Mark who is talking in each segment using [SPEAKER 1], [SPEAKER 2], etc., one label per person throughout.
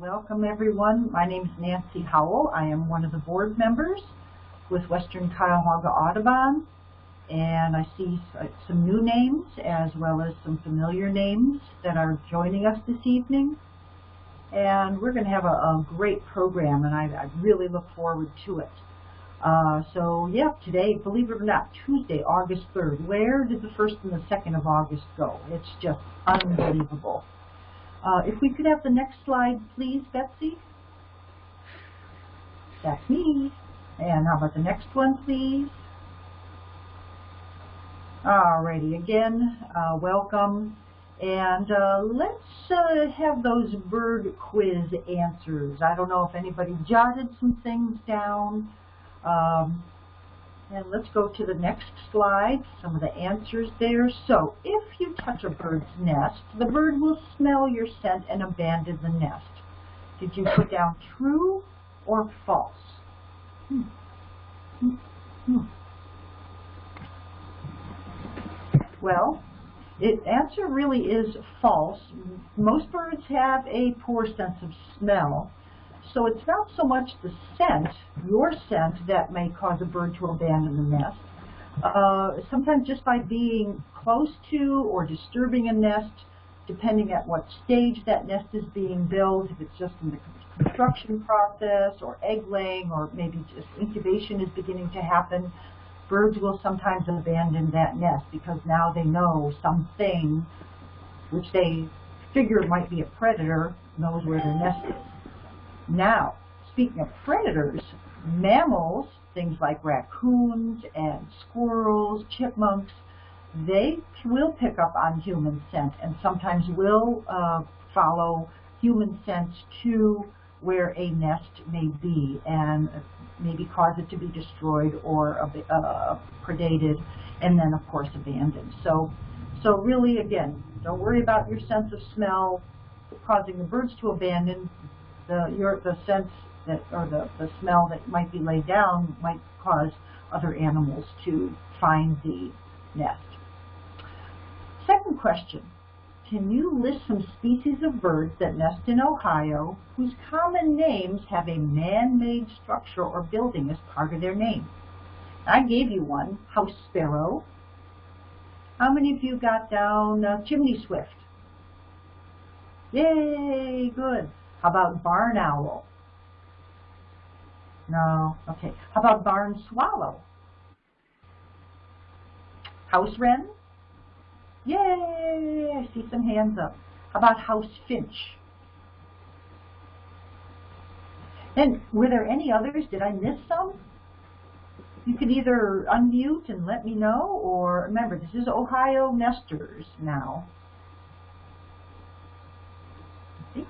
[SPEAKER 1] Welcome everyone. My name is Nancy Howell. I am one of the board members with Western Cuyahoga Audubon and I see some new names as well as some familiar names that are joining us this evening. And we're going to have a, a great program and I, I, really look forward to it. Uh, so yeah, today, believe it or not, Tuesday, August 3rd. Where did the 1st and the 2nd of August go? It's just unbelievable. Uh, if we could have the next slide, please, Betsy. That's me. And how about the next one, please? Alrighty, again, uh, welcome. And uh, let's uh, have those bird quiz answers. I don't know if anybody jotted some things down. Um, and let's go to the next slide, some of the answers there. So, if you touch a bird's nest, the bird will smell your scent and abandon the nest. Did you put down true or false? Hmm. Hmm. Hmm. Well, the answer really is false. Most birds have a poor sense of smell. So it's not so much the scent, your scent, that may cause a bird to abandon the nest. Uh, sometimes just by being close to or disturbing a nest, depending at what stage that nest is being built, if it's just in the construction process or egg laying or maybe just incubation is beginning to happen, birds will sometimes abandon that nest because now they know something which they figure might be a predator knows where their nest is. Now, speaking of predators, mammals, things like raccoons and squirrels, chipmunks, they will pick up on human scent and sometimes will uh, follow human scent to where a nest may be and maybe cause it to be destroyed or uh, predated and then of course abandoned. So, so really again, don't worry about your sense of smell causing the birds to abandon the your the sense that or the, the smell that might be laid down might cause other animals to find the nest. Second question. Can you list some species of birds that nest in Ohio whose common names have a man-made structure or building as part of their name? I gave you one, house sparrow. How many of you got down uh, chimney swift? Yay, good. How about barn owl? No, okay. How about barn swallow? House wren? Yay, I see some hands up. How about house finch? And were there any others? Did I miss some? You can either unmute and let me know, or remember, this is Ohio Nesters now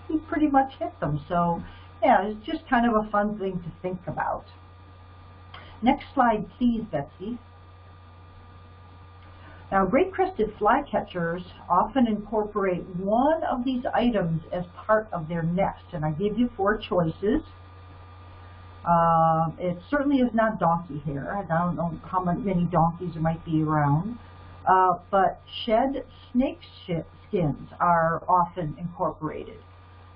[SPEAKER 1] he pretty much hit them. So yeah, it's just kind of a fun thing to think about. Next slide, please, Betsy. Now, great-crested flycatchers often incorporate one of these items as part of their nest, and I give you four choices. Uh, it certainly is not donkey hair. I don't know how many donkeys there might be around. Uh, but shed snake skins are often incorporated.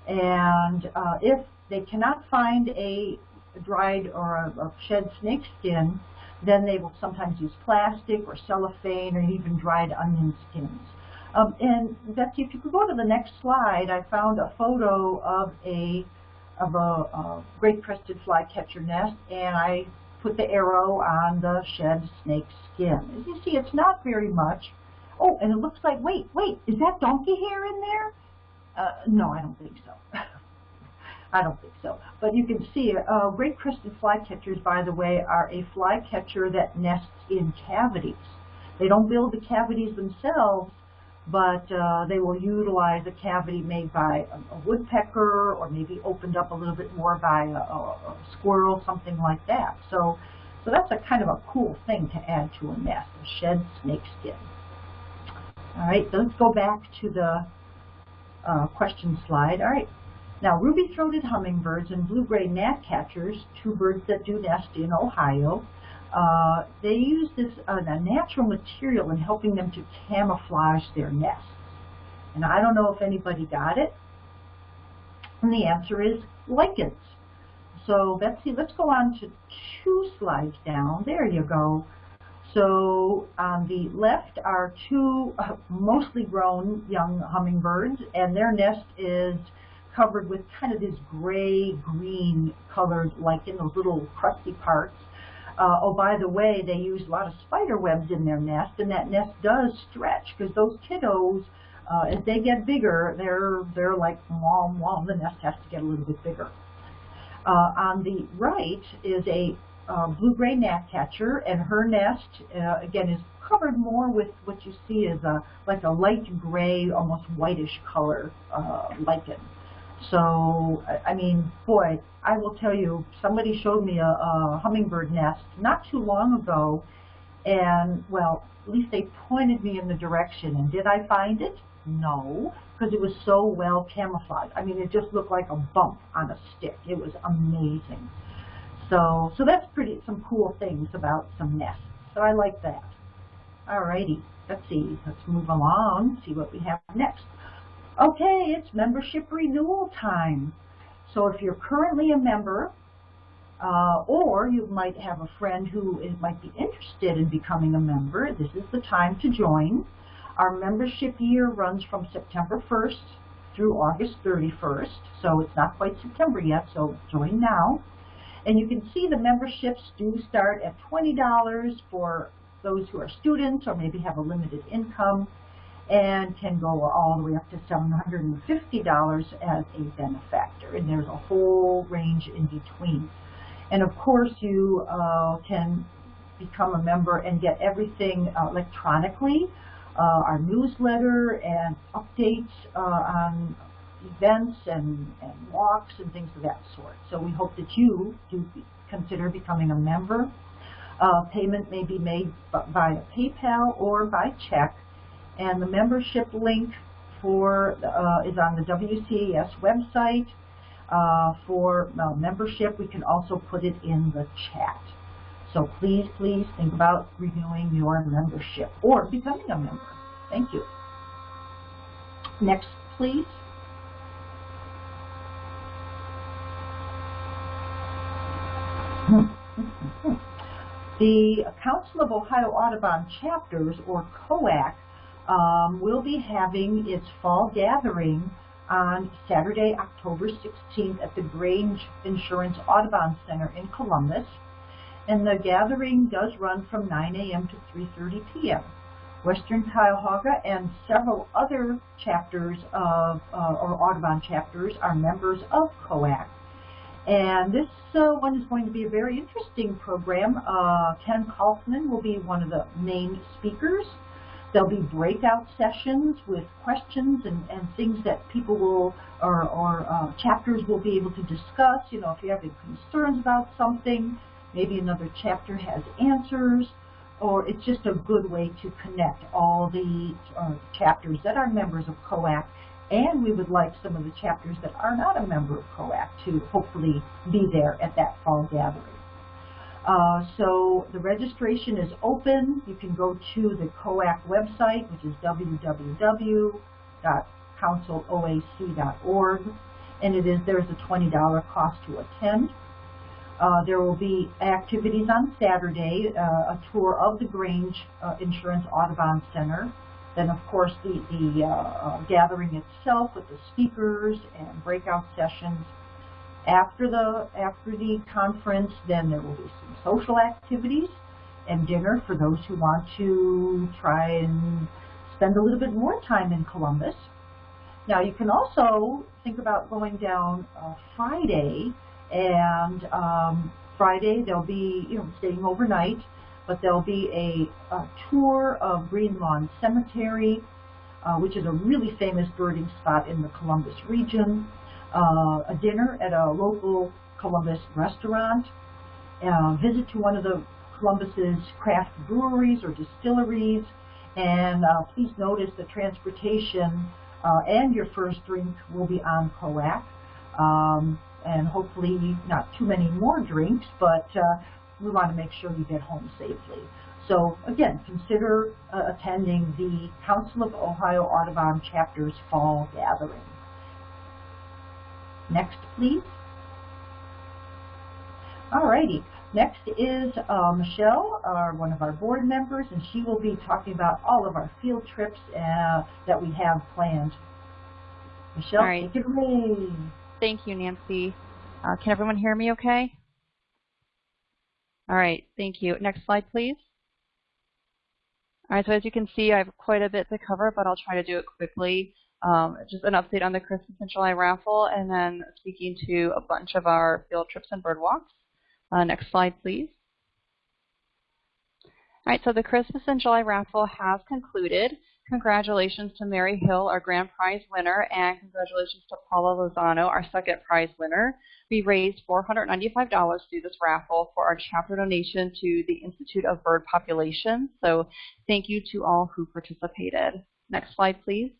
[SPEAKER 1] And uh, if they cannot find a dried or a, a shed snake skin, then they will sometimes use plastic or cellophane or even dried onion skins. Um, and Betsy, if you could go to the next slide, I found a photo of a of a, a great-crested flycatcher nest, and I put the arrow on the shed snake skin. As you see, it's not very much. Oh, and it looks like, wait, wait, is that donkey hair in there? Uh, no, I don't think so. I don't think so. But you can see, uh, great-crested flycatchers, by the way, are a flycatcher that nests in cavities. They don't build the cavities themselves, but uh, they will utilize a cavity made by a, a, woodpecker or maybe opened up a little bit more by a, a, squirrel, something like that. So, so that's a kind of a cool thing to add to a nest, a shed snakeskin. All right, let's go back to the uh, question slide. All right. Now, ruby-throated hummingbirds and blue-gray gnatcatchers, two birds that do nest in Ohio, uh, they use this uh, natural material in helping them to camouflage their nests. And I don't know if anybody got it, And the answer is lichens. So Betsy, let's go on to two slides down. There you go. So on the left are two uh, mostly grown young hummingbirds, and their nest is covered with kind of this gray-green colored lichen, those little crusty parts. Uh, oh, by the way, they use a lot of spider webs in their nest, and that nest does stretch because those kiddos, uh, as they get bigger, they're they're like wom wom. The nest has to get a little bit bigger. Uh, on the right is a uh, blue-gray gnatcatcher, and her nest, uh, again, is covered more with what you see as a like a light gray, almost whitish color uh, lichen. So, I mean, boy, I will tell you, somebody showed me a, a hummingbird nest not too long ago, and, well, at least they pointed me in the direction. And did I find it? No, because it was so well camouflaged. I mean, it just looked like a bump on a stick. It was amazing. So, so that's pretty, some cool things about some nests. So I like that. Alrighty, let's see, let's move along, see what we have next. Okay, it's membership renewal time. So if you're currently a member, uh, or you might have a friend who is, might be interested in becoming a member, this is the time to join. Our membership year runs from September 1st through August 31st, so it's not quite September yet, so join now. And you can see the memberships do start at $20 for those who are students or maybe have a limited income and can go all the way up to $750 as a benefactor. And there's a whole range in between. And of course, you uh, can become a member and get everything uh, electronically, uh, our newsletter and updates uh, on events and, and walks and things of that sort. So we hope that you do consider becoming a member. Uh, payment may be made via PayPal or by check and the membership link for uh, is on the WCAS website. Uh, for uh, membership, we can also put it in the chat. So please, please think about renewing your membership or becoming a member. Thank you. Next, please. The Council of Ohio Audubon Chapters, or COAC, um, will be having its fall gathering on Saturday, October 16th at the Grange Insurance Audubon Center in Columbus. And the gathering does run from 9 a.m. to 3.30 p.m. Western Cuyahoga and several other chapters of, uh, or Audubon chapters are members of COAC. And this uh, one is going to be a very interesting program. Uh, Ken Kaufman will be one of the main speakers. There'll be breakout sessions with questions and, and things that people will, or, or uh, chapters will be able to discuss. You know, if you have any concerns about something, maybe another chapter has answers, or it's just a good way to connect all the uh, chapters that are members of COAC, and we would like some of the chapters that are not a member of COAC to hopefully be there at that fall gathering. Uh, so the registration is open. You can go to the COAC website, which is www.counciloac.org, and it is there's a $20 cost to attend. Uh, there will be activities on Saturday, uh, a tour of the Grange uh, Insurance Audubon Center. Then, of course, the, the uh, uh, gathering itself with the speakers and breakout sessions. After the, after the conference, then there will be some social activities and dinner for those who want to try and spend a little bit more time in Columbus. Now you can also think about going down uh, Friday and um, Friday they'll be, you know, staying overnight, but there'll be a, a tour of Green Lawn Cemetery, uh, which is a really famous birding spot in the Columbus region uh, a dinner at a local Columbus restaurant, a visit to one of the Columbus's craft breweries or distilleries, and uh, please notice the transportation uh, and your first drink will be on COAC. Um, and hopefully not too many more drinks, but uh, we want to make sure you get home safely. So again, consider uh, attending the Council of Ohio Audubon Chapter's Fall Gathering. Next, please. Alrighty. Next is uh, Michelle, our, one of our board members, and she will be talking about all of our field trips uh, that we have planned. Michelle,
[SPEAKER 2] all right.
[SPEAKER 1] take it away.
[SPEAKER 2] Thank you, Nancy. Uh, can everyone hear me okay? All right, thank you. Next slide, please. All right, so as you can see, I have quite a bit to cover, but I'll try to do it quickly. Um, just an update on the Christmas in July raffle, and then speaking to a bunch of our field trips and bird walks. Uh, next slide, please. All right, so the Christmas in July raffle has concluded. Congratulations to Mary Hill, our grand prize winner, and congratulations to Paula Lozano, our second prize winner. We raised $495 through this raffle for our chapter donation to the Institute of Bird Population. So thank you to all who participated. Next slide, please.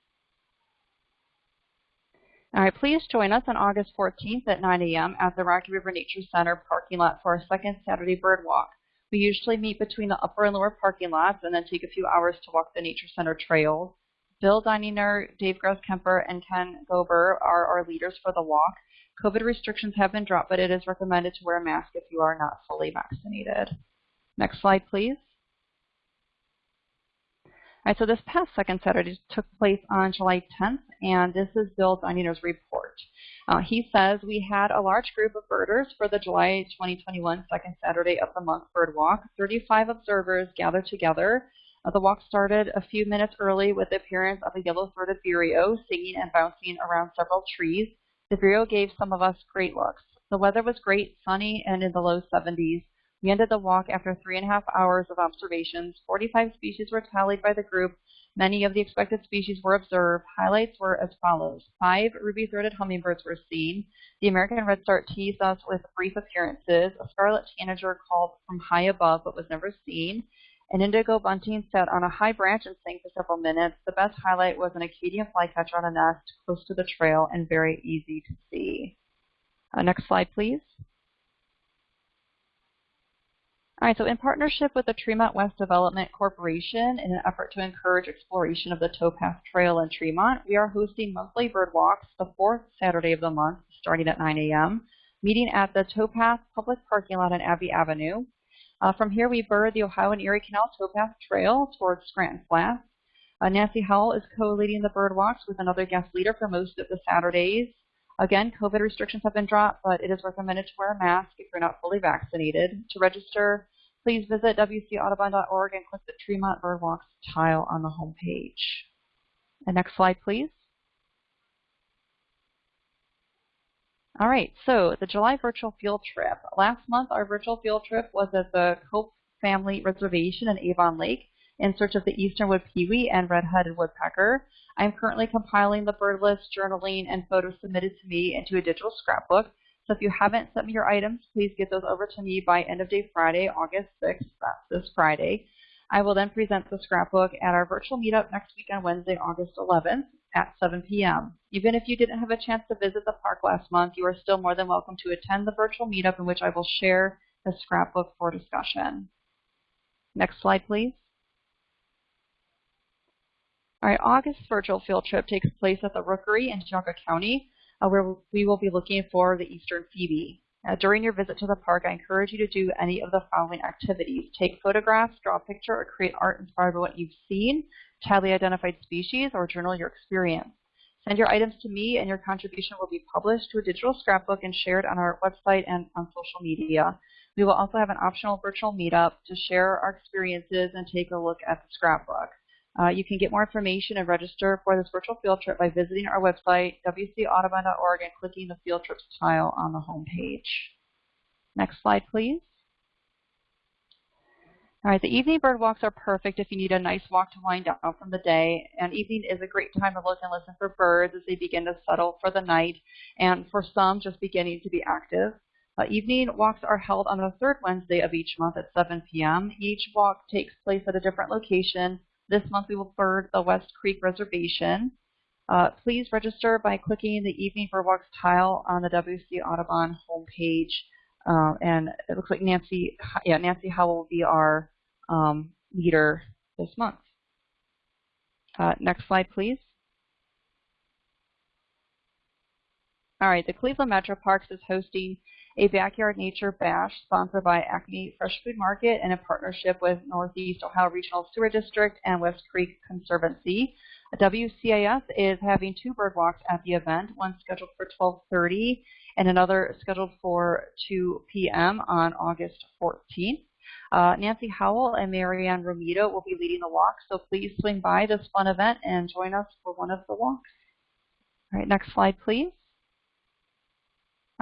[SPEAKER 2] All right, please join us on August 14th at 9 a.m. at the Rocky River Nature Center parking lot for our second Saturday bird walk. We usually meet between the upper and lower parking lots and then take a few hours to walk the Nature Center trails. Bill Dininger, Dave Gross-Kemper, and Ken Gober are our leaders for the walk. COVID restrictions have been dropped, but it is recommended to wear a mask if you are not fully vaccinated. Next slide, please. So this past second Saturday took place on July 10th, and this is Bill Dininger's report. Uh, he says we had a large group of birders for the July 2021 second Saturday of the month bird walk. 35 observers gathered together. Uh, the walk started a few minutes early with the appearance of a yellow-throated vireo singing and bouncing around several trees. The vireo gave some of us great looks. The weather was great, sunny, and in the low 70s. We ended the walk after three and a half hours of observations. 45 species were tallied by the group. Many of the expected species were observed. Highlights were as follows. Five ruby-throated hummingbirds were seen. The American redstart teased us with brief appearances. A scarlet tanager called from high above but was never seen. An indigo bunting sat on a high branch and sang for several minutes. The best highlight was an Acadian flycatcher on a nest close to the trail and very easy to see. Uh, next slide, please. All right, so in partnership with the Tremont West Development Corporation, in an effort to encourage exploration of the Towpath Trail in Tremont, we are hosting monthly bird walks the fourth Saturday of the month, starting at 9 a.m., meeting at the Towpath Public Parking Lot on Abbey Avenue. Uh, from here, we bird the Ohio and Erie Canal Towpath Trail towards Scranton Flats. Uh, Nancy Howell is co-leading the bird walks with another guest leader for most of the Saturdays. Again, COVID restrictions have been dropped, but it is recommended to wear a mask if you're not fully vaccinated. To register, please visit wcaudubon.org and click the Tremont Birdwalks tile on the home page. And next slide, please. All right, so the July virtual field trip. Last month, our virtual field trip was at the Cope Family Reservation in Avon Lake in search of the eastern wood-pewee and red-headed woodpecker. I'm currently compiling the bird list, journaling, and photos submitted to me into a digital scrapbook. So if you haven't sent me your items, please get those over to me by end of day Friday, August 6th. That's this Friday. I will then present the scrapbook at our virtual meetup next week on Wednesday, August 11th at 7 p.m. Even if you didn't have a chance to visit the park last month, you are still more than welcome to attend the virtual meetup in which I will share the scrapbook for discussion. Next slide, please. All right, August's virtual field trip takes place at the Rookery in Geauga County, uh, where we will be looking for the eastern phoebe. Uh, during your visit to the park, I encourage you to do any of the following activities. Take photographs, draw a picture, or create art inspired by what you've seen, tally identified species, or journal your experience. Send your items to me, and your contribution will be published to a digital scrapbook and shared on our website and on social media. We will also have an optional virtual meetup to share our experiences and take a look at the scrapbook. Uh, you can get more information and register for this virtual field trip by visiting our website, wcaudubon.org, and clicking the field trips tile on the home page. Next slide, please. All right, the evening bird walks are perfect if you need a nice walk to wind down from the day. And evening is a great time to look and listen for birds as they begin to settle for the night, and for some, just beginning to be active. Uh, evening walks are held on the third Wednesday of each month at 7 p.m. Each walk takes place at a different location this month we will bird the West Creek Reservation. Uh, please register by clicking the Evening Birdwalks tile on the WC Audubon homepage. Uh, and it looks like Nancy, yeah, Nancy Howell will be our um, leader this month. Uh, next slide, please. All right, the Cleveland Metro Parks is hosting a Backyard Nature Bash sponsored by Acme Fresh Food Market and a partnership with Northeast Ohio Regional Sewer District and West Creek Conservancy. WCAS is having two bird walks at the event, one scheduled for 12.30 and another scheduled for 2 p.m. on August 14th. Uh, Nancy Howell and Marianne Romito will be leading the walk, so please swing by this fun event and join us for one of the walks. All right, next slide, please.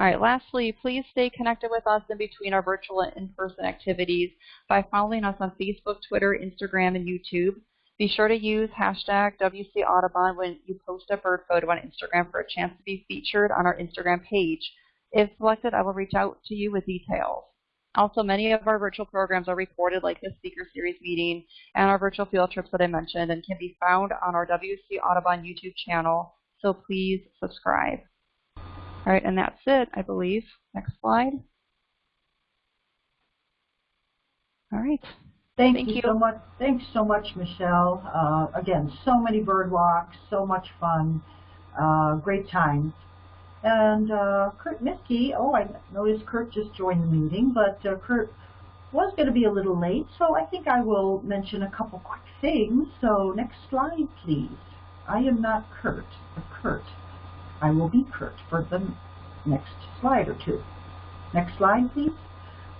[SPEAKER 2] All right, lastly, please stay connected with us in between our virtual and in-person activities by following us on Facebook, Twitter, Instagram, and YouTube. Be sure to use hashtag WC Audubon when you post a bird photo on Instagram for a chance to be featured on our Instagram page. If selected, I will reach out to you with details. Also, many of our virtual programs are recorded like this speaker series meeting and our virtual field trips that I mentioned and can be found on our WC Audubon YouTube channel, so please subscribe. All right, and that's it, I believe. Next slide. All right.
[SPEAKER 1] Thank,
[SPEAKER 2] Thank
[SPEAKER 1] you,
[SPEAKER 2] you.
[SPEAKER 1] so much. Thanks so much, Michelle. Uh, again, so many bird walks, so much fun, uh, great time. And uh, Kurt Miskey, oh, I noticed Kurt just joined the meeting, but uh, Kurt was going to be a little late, so I think I will mention a couple quick things. So next slide, please. I am not Kurt, but Kurt. I will be Kurt for the next slide or two. Next slide, please.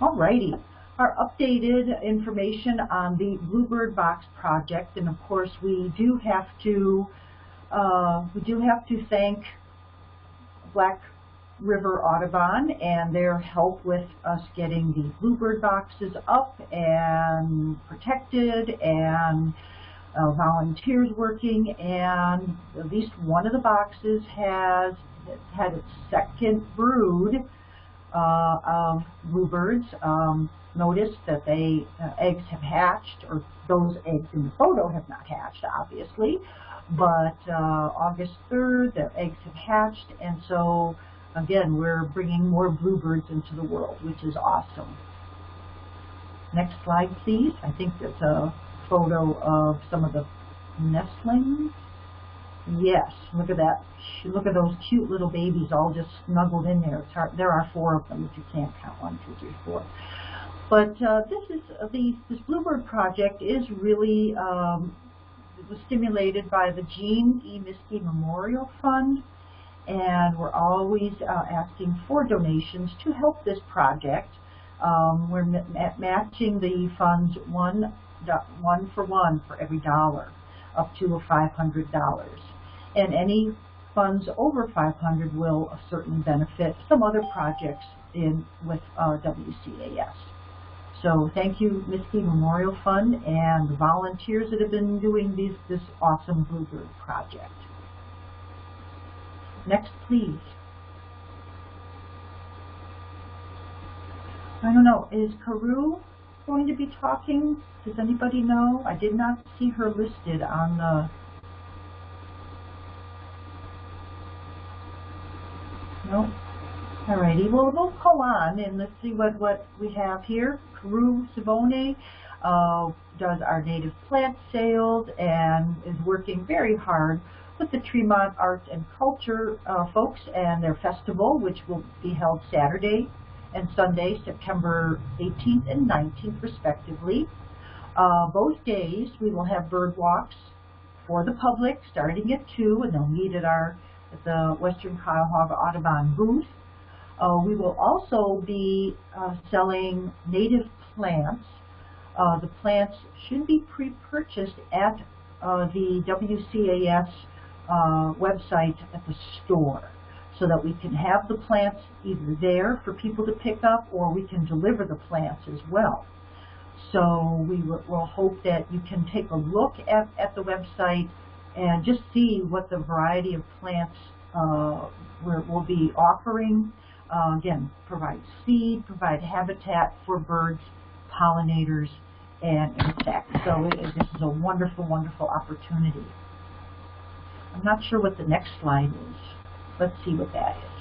[SPEAKER 1] Alrighty. Our updated information on the Bluebird Box project, and of course we do have to uh, we do have to thank Black River Audubon and their help with us getting the Bluebird boxes up and protected and uh, volunteers working and at least one of the boxes has had its second brood uh, of bluebirds. Um, notice that they uh, eggs have hatched, or those eggs in the photo have not hatched, obviously. But uh, August 3rd, the eggs have hatched, and so again, we're bringing more bluebirds into the world, which is awesome. Next slide, please. I think that's a photo of some of the nestlings. Yes, look at that. Look at those cute little babies all just snuggled in there. Hard, there are four of them if you can't count one, two, three, four. But uh, this is uh, the this Bluebird project is really um, was stimulated by the Jean E. Miskey Memorial Fund, and we're always uh, asking for donations to help this project. Um, we're ma matching the funds one one for one for every dollar, up to $500. And any funds over 500 will certainly benefit some other projects in with uh, WCAS. So thank you, Miskey Memorial Fund and the volunteers that have been doing these, this awesome Bluebird project. Next, please. I don't know, is Carew going to be talking? Does anybody know? I did not see her listed on the No. Alrighty, well we'll go on and let's see what, what we have here. Carew Savone uh, does our native plant sales and is working very hard with the Tremont Arts and Culture uh, folks and their festival, which will be held Saturday and Sunday, September 18th and 19th, respectively. Uh, both days we will have bird walks for the public starting at 2, and they'll meet at our at the Western Cuyahoga Audubon booth. Uh, we will also be uh, selling native plants. Uh, the plants should be pre-purchased at uh, the WCAS uh, website at the store so that we can have the plants either there for people to pick up or we can deliver the plants as well. So we will hope that you can take a look at, at the website and just see what the variety of plants uh, we'll be offering. Uh, again, provide seed, provide habitat for birds, pollinators, and insects. So it, this is a wonderful, wonderful opportunity. I'm not sure what the next slide is. Let's see what that is.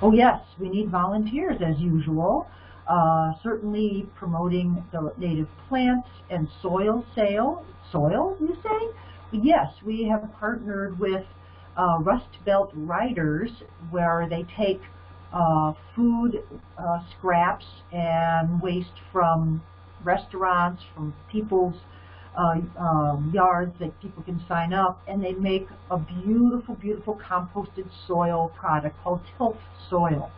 [SPEAKER 1] Oh yes, we need volunteers as usual. Uh, certainly promoting the native plants and soil sale. Soil, you say? Yes, we have partnered with uh, Rust Belt Riders, where they take uh, food uh, scraps and waste from restaurants, from people's um, yards that people can sign up, and they make a beautiful, beautiful composted soil product called Tilth Soil.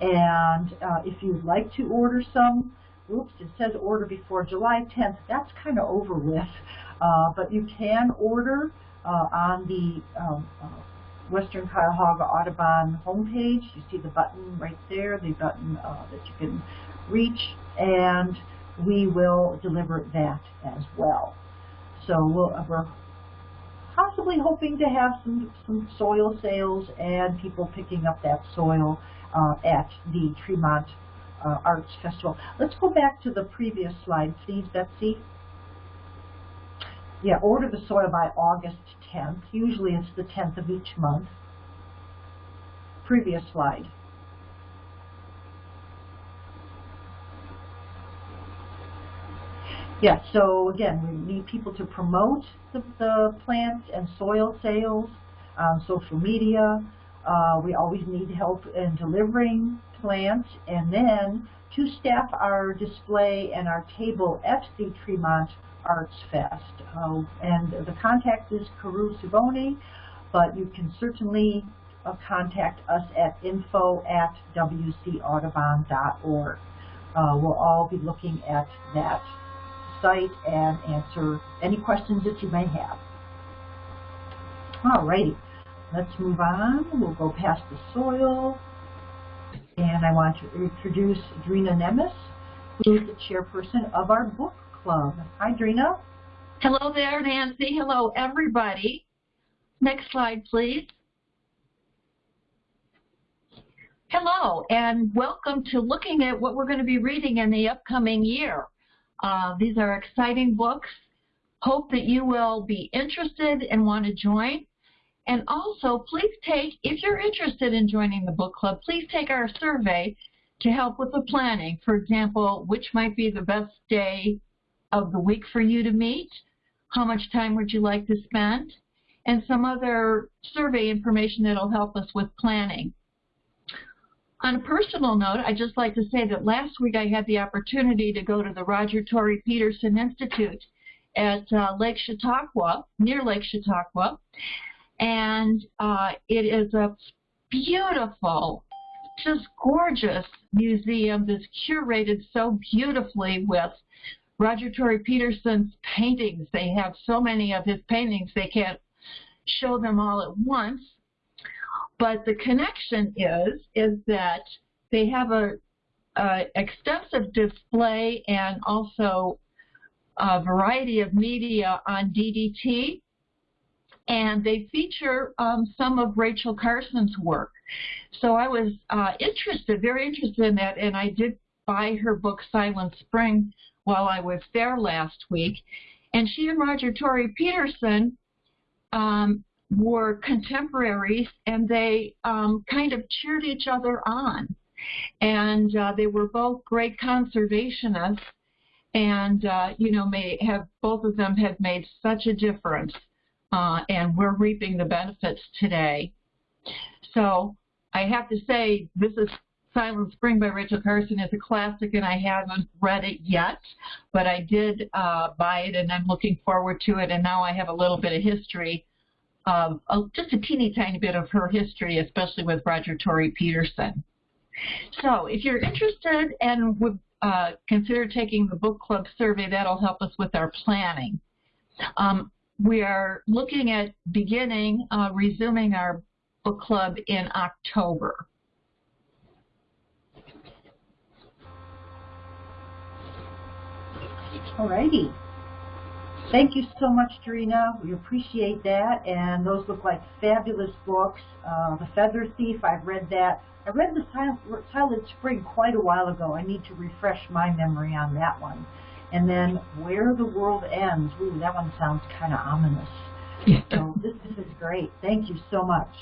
[SPEAKER 1] And uh, if you'd like to order some, oops, it says order before July 10th. That's kind of over with, uh, but you can order uh, on the um, uh, Western Cuyahoga Audubon homepage. You see the button right there, the button uh, that you can reach, and we will deliver that as well. So we'll, we're possibly hoping to have some, some soil sales and people picking up that soil uh, at the Tremont uh, Arts Festival. Let's go back to the previous slide, please, Betsy. Yeah, order the soil by August 10th. Usually it's the 10th of each month. Previous slide. Yeah, so again, we need people to promote the, the plants and soil sales on social media. Uh, we always need help in delivering plants and then to staff our display and our table at the Tremont Arts Fest. Uh, and the contact is Carew Suboni, but you can certainly uh, contact us at info at wcaudubon.org. Uh, we'll all be looking at that site and answer any questions that you may have. Alrighty, let's move on. We'll go past the soil. And I want to introduce Drina Nemes, who is the chairperson of our book club. Hi, Drina.
[SPEAKER 3] Hello there, Nancy. Hello, everybody. Next slide, please. Hello, and welcome to looking at what we're going to be reading in the upcoming year. Uh, these are exciting books. Hope that you will be interested and want to join. And also, please take, if you're interested in joining the book club, please take our survey to help with the planning. For example, which might be the best day of the week for you to meet? How much time would you like to spend? And some other survey information that will help us with planning. On a personal note, I'd just like to say that last week I had the opportunity to go to the Roger Tory Peterson Institute at uh, Lake Chautauqua, near Lake Chautauqua, and uh, it is a beautiful, just gorgeous museum that's curated so beautifully with Roger Tory Peterson's paintings. They have so many of his paintings they can't show them all at once. But the connection is is that they have a, a extensive display and also a variety of media on DDT, and they feature um, some of Rachel Carson's work. So I was uh, interested, very interested in that, and I did buy her book Silent Spring while I was there last week. And she and Roger Tory Peterson um, were contemporaries, and they um, kind of cheered each other on. And uh, they were both great conservationists, and uh, you know, may have both of them have made such a difference, uh, and we're reaping the benefits today. So I have to say, this is Silent Spring by Rachel Carson is a classic, and I haven't read it yet, but I did uh, buy it, and I'm looking forward to it. And now I have a little bit of history, um, just a teeny tiny bit of her history, especially with Roger Tory Peterson. So if you're interested and would uh, consider taking the book club survey, that'll help us with our planning. Um, we are looking at beginning, uh, resuming our book club in October.
[SPEAKER 1] Alrighty. Thank you so much, Drina. We appreciate that. And those look like fabulous books. Uh, the Feather Thief, I've read that. I read The Silent, Silent Spring quite a while ago. I need to refresh my memory on that one. And then Where the World Ends. Ooh, that one sounds kind of ominous. so this, this is great. Thank you so much.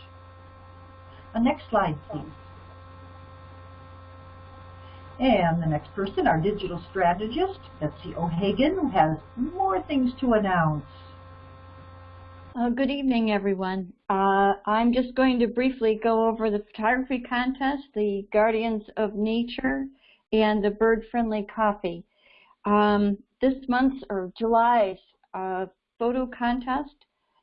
[SPEAKER 1] Uh, next slide, please. And the next person, our digital strategist, Betsy O'Hagan, who has more things to announce.
[SPEAKER 4] Uh, good evening, everyone. Uh, I'm just going to briefly go over the photography contest, the Guardians of Nature, and the Bird Friendly Coffee. Um, this month's, or July's, uh, photo contest,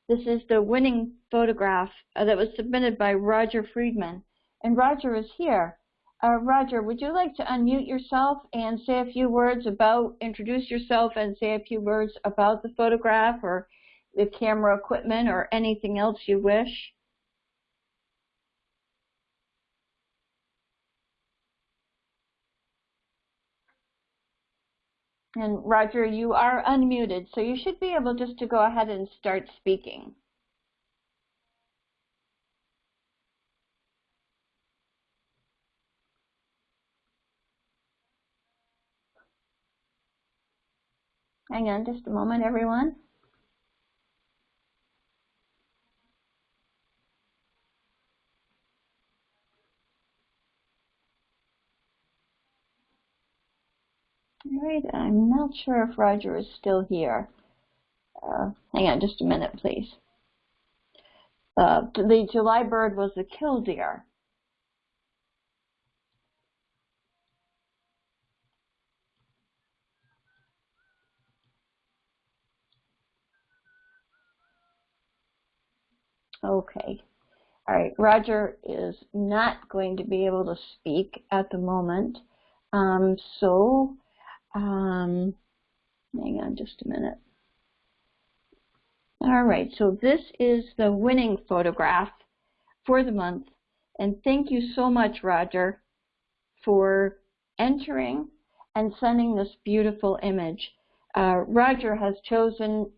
[SPEAKER 4] this is the winning photograph uh, that was submitted by Roger Friedman. And Roger is here. Uh, Roger, would you like to unmute yourself and say a few words about, introduce yourself and say a few words about the photograph or the camera equipment or anything else you wish? And Roger, you are unmuted, so you should be able just to go ahead and start speaking. Hang on just a moment, everyone. All right, I'm not sure if Roger is still here. Uh, hang on just a minute, please. Uh, the July bird was a killdeer. Okay. All right, Roger is not going to be able to speak at the moment. Um, so, um, hang on just a minute. All right, so this is the winning photograph for the month. And thank you so much, Roger, for entering and sending this beautiful image. Uh, Roger has chosen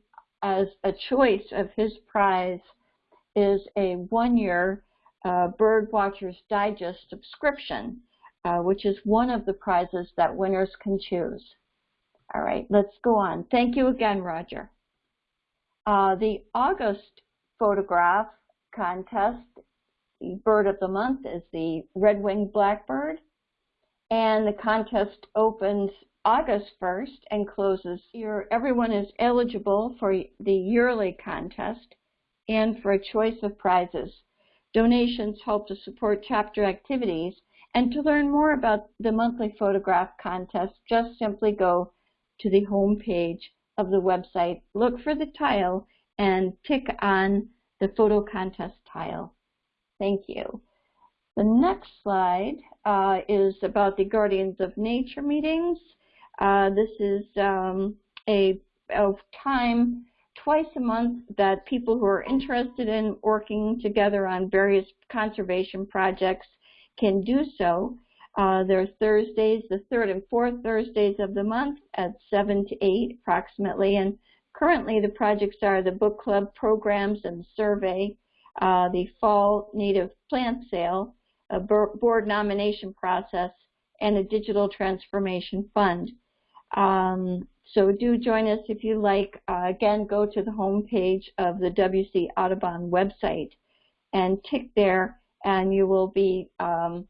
[SPEAKER 4] as a choice of his prize is a one-year uh, Bird Watchers Digest subscription, uh, which is one of the prizes that winners can choose. All right, let's go on. Thank you again, Roger. Uh, the August photograph contest, bird of the month is the red-winged blackbird, and the contest opens August 1st and closes. Your, everyone is eligible for the yearly contest and for a choice of prizes. Donations help to support chapter activities, and to learn more about the monthly photograph contest, just simply go to the home page of the website, look for the tile, and tick on the photo contest tile. Thank you. The next slide uh, is about the Guardians of Nature meetings. Uh, this is um, a, a time twice a month that people who are interested in working together on various conservation projects can do so. Uh, there are Thursdays, the third and fourth Thursdays of the month at 7 to 8 approximately. And currently the projects are the book club programs and survey, uh, the fall native plant sale, a board nomination process, and a digital transformation fund. Um, so do join us if you like. Uh, again, go to the home page of the WC Audubon website and tick there and you will be um,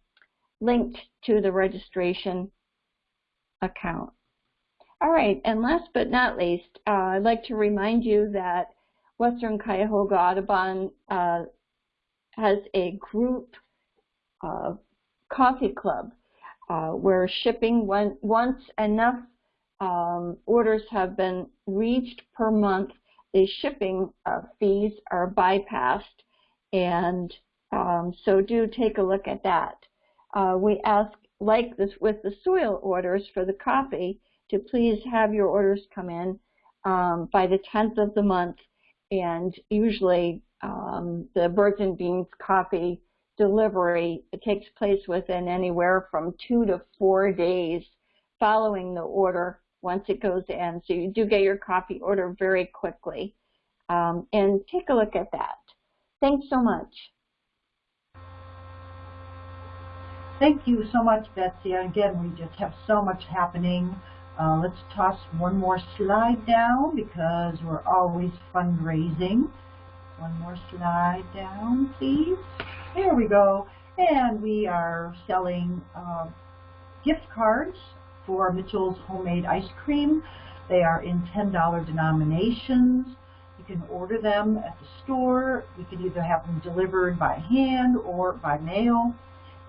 [SPEAKER 4] linked to the registration account. All right, and last but not least, uh, I'd like to remind you that Western Cuyahoga Audubon uh, has a group uh, coffee club uh, where shipping when, once enough um, orders have been reached per month, the shipping uh, fees are bypassed, and um, so do take a look at that. Uh, we ask, like this with the soil orders for the coffee, to please have your orders come in um, by the 10th of the month, and usually um, the birds and beans coffee delivery takes place within anywhere from two to four days following the order once it goes in. So you do get your coffee order very quickly. Um, and take a look at that. Thanks so much.
[SPEAKER 1] Thank you so much, Betsy. Again, we just have so much happening. Uh, let's toss one more slide down because we're always fundraising. One more slide down, please. There we go. And we are selling uh, gift cards for Mitchell's Homemade Ice Cream. They are in $10 denominations. You can order them at the store. You can either have them delivered by hand or by mail.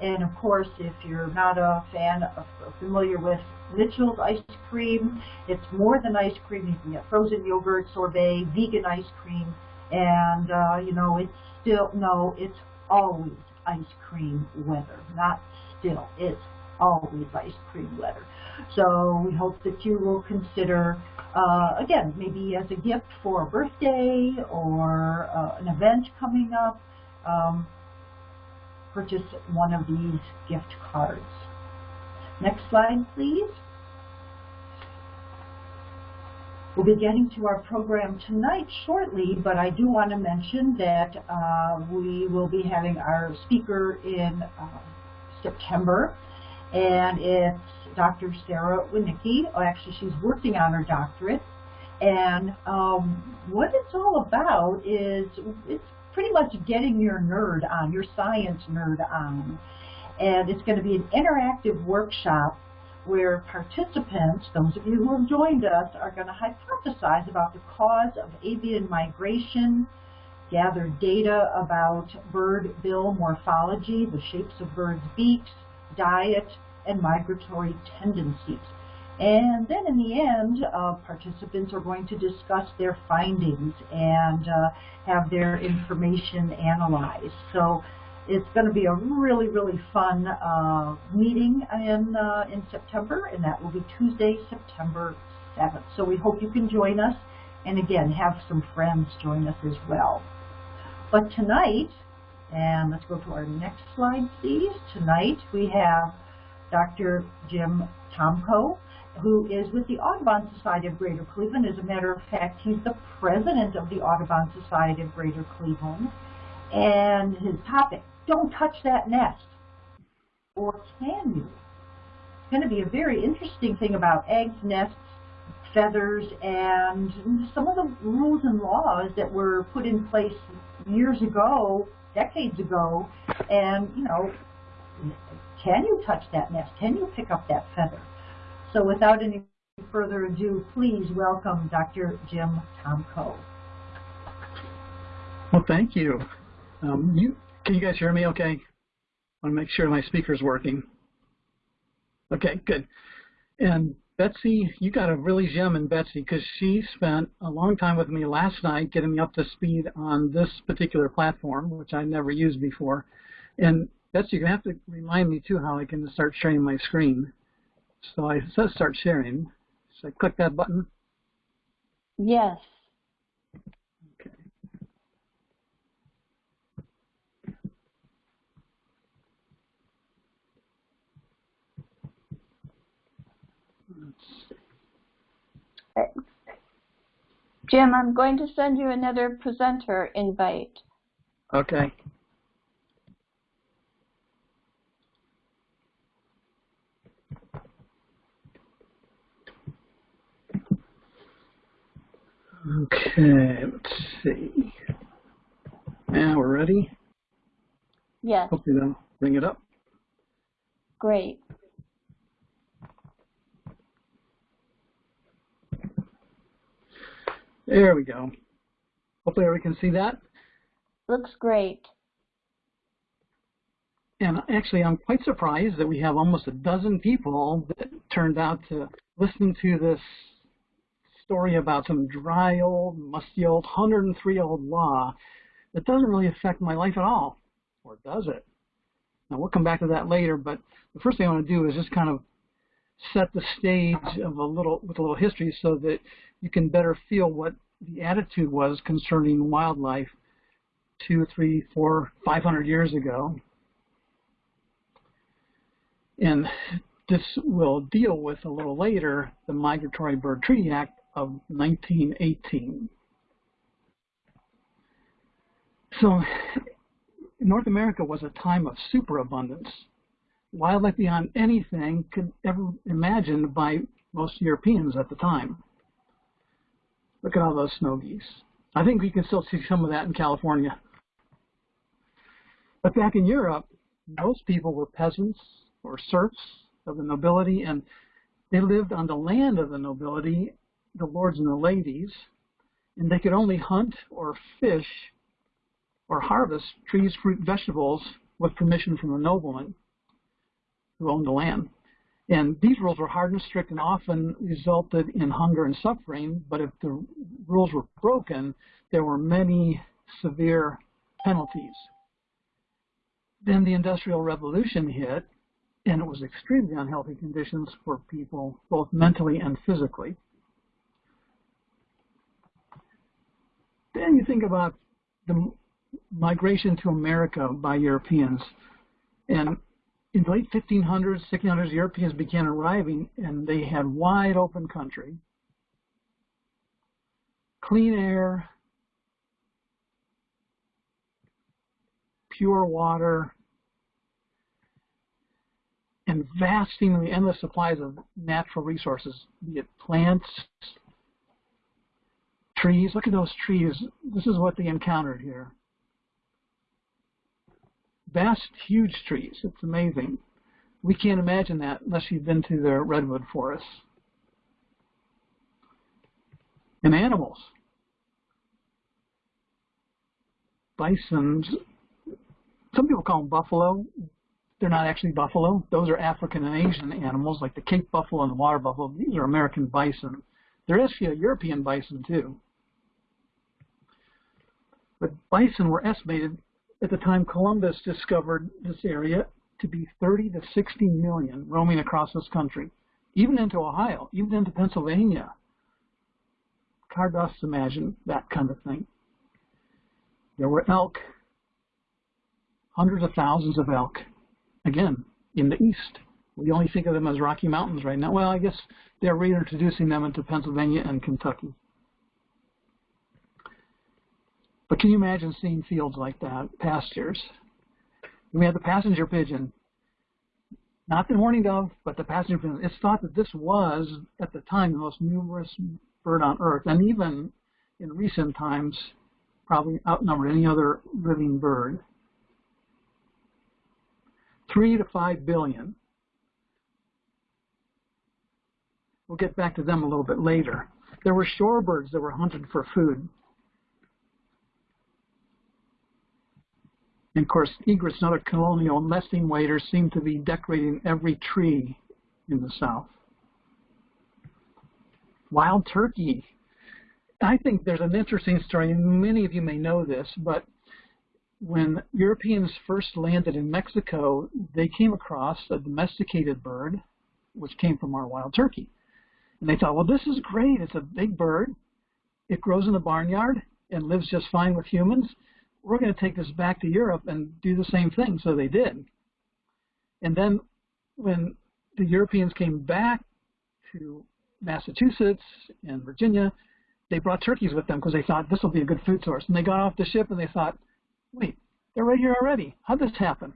[SPEAKER 1] And of course, if you're not a fan of, familiar with Mitchell's ice cream, it's more than ice cream. You can get frozen yogurt, sorbet, vegan ice cream, and uh, you know it's still no, it's always ice cream weather, not still. It's always ice cream weather. So we hope that you will consider, uh, again, maybe as a gift for a birthday or uh, an event coming up, um, purchase one of these gift cards. Next slide, please. We'll be getting to our program tonight shortly, but I do want to mention that uh, we will be having our speaker in uh, September, and it's Dr. Sarah Winicki. Oh, actually, she's working on her doctorate, and um, what it's all about is it's pretty much getting your nerd on, your science nerd on, and it's going to be an interactive workshop where participants, those of you who have joined us, are going to hypothesize about the cause of avian migration, gather data about bird bill morphology, the shapes of birds' beaks, diet, and migratory tendencies. And then in the end, uh, participants are going to discuss their findings and uh, have their information analyzed. So it's going to be a really, really fun uh, meeting in, uh, in September, and that will be Tuesday, September 7th. So we hope you can join us, and again, have some friends join us as well. But tonight, and let's go to our next slide, please. Tonight we have Dr. Jim Tomko, who is with the Audubon Society of Greater Cleveland. As a matter of fact, he's the president of the Audubon Society of Greater Cleveland. And his topic, don't touch that nest. Or can you? It's going to be a very interesting thing about eggs, nests, feathers, and some of the rules and laws that were put in place years ago, decades ago, and, you know, can you touch that nest? Can you pick up that feather? So without any further ado, please welcome Dr. Jim Tomko.
[SPEAKER 5] Well, thank you. Um, you. Can you guys hear me okay? I want to make sure my speaker's working. Okay, good. And Betsy, you got a really gem in Betsy because she spent a long time with me last night getting me up to speed on this particular platform, which I never used before. And Betsy, you're going to have to remind me too how I can start sharing my screen. So I says start sharing. So I click that button.
[SPEAKER 4] Yes.
[SPEAKER 5] Okay.
[SPEAKER 4] Jim, I'm going to send you another presenter invite.
[SPEAKER 5] Okay. Okay, let's see. Now we're ready.
[SPEAKER 4] Yes.
[SPEAKER 5] Hopefully they'll bring it up.
[SPEAKER 4] Great.
[SPEAKER 5] There we go. Hopefully everyone can see that.
[SPEAKER 4] Looks great.
[SPEAKER 5] And actually, I'm quite surprised that we have almost a dozen people that turned out to listen to this story about some dry old, musty old, 103-year-old law that doesn't really affect my life at all. Or does it? Now, we'll come back to that later, but the first thing I want to do is just kind of set the stage of a little with a little history so that you can better feel what the attitude was concerning wildlife two, three, four, five hundred years ago. And this will deal with a little later the Migratory Bird Treaty Act of 1918. So North America was a time of superabundance, wildlife beyond anything could ever imagined by most Europeans at the time. Look at all those snow geese. I think we can still see some of that in California. But back in Europe, most people were peasants or serfs of the nobility, and they lived on the land of the nobility, the lords and the ladies, And they could only hunt or fish or harvest trees, fruit, vegetables with permission from the nobleman who owned the land. And these rules were hard and strict and often resulted in hunger and suffering, but if the rules were broken, there were many severe penalties. Then the Industrial Revolution hit, and it was extremely unhealthy conditions for people, both mentally and physically. Then you think about the migration to America by Europeans, and in the late 1500s, 1600s, Europeans began arriving, and they had wide open country, clean air, pure water, and vast, endless supplies of natural resources, be it plants, trees. Look at those trees. This is what they encountered here. Vast, huge trees. It's amazing. We can't imagine that unless you've been to the redwood forests. And animals. Bisons. Some people call them buffalo. They're not actually buffalo. Those are African and Asian animals, like the Cape buffalo and the water buffalo. These are American bison. There is a European bison, too. But bison were estimated at the time Columbus discovered this area to be 30 to 60 million roaming across this country, even into Ohio, even into Pennsylvania. Hard to imagine that kind of thing. There were elk, hundreds of thousands of elk, again, in the east. We only think of them as Rocky Mountains right now. Well, I guess they're reintroducing them into Pennsylvania and Kentucky. But can you imagine seeing fields like that, pastures? We have the passenger pigeon, not the mourning dove, but the passenger pigeon. It's thought that this was, at the time, the most numerous bird on Earth, and even in recent times, probably outnumbered any other living bird. Three to five billion. We'll get back to them a little bit later. There were shorebirds that were hunted for food. And of course, egrets and other colonial nesting waders seem to be decorating every tree in the South. Wild turkey. I think there's an interesting story, and many of you may know this, but when Europeans first landed in Mexico, they came across a domesticated bird, which came from our wild turkey. And they thought, well, this is great. It's a big bird. It grows in the barnyard and lives just fine with humans we're going to take this back to Europe and do the same thing. So they did. And then when the Europeans came back to Massachusetts and Virginia, they brought turkeys with them because they thought this will be a good food source. And they got off the ship and they thought, wait, they're right here already. How'd this happen?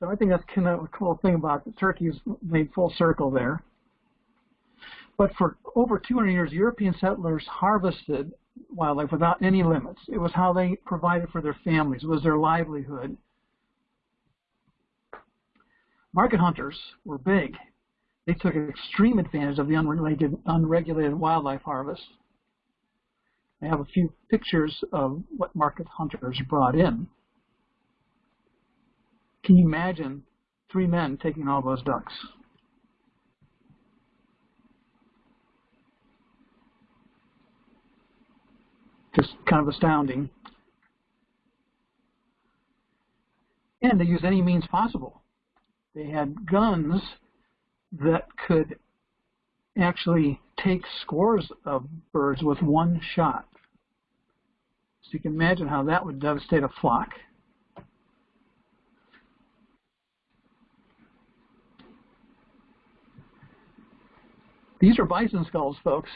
[SPEAKER 5] So I think that's kind of a cool thing about the turkeys made full circle there. But for over 200 years, European settlers harvested wildlife without any limits. It was how they provided for their families. It was their livelihood. Market hunters were big. They took extreme advantage of the unregulated, unregulated wildlife harvest. I have a few pictures of what market hunters brought in. Can you imagine three men taking all those ducks? Just kind of astounding. And they used any means possible. They had guns that could actually take scores of birds with one shot. So you can imagine how that would devastate a flock. These are bison skulls, folks.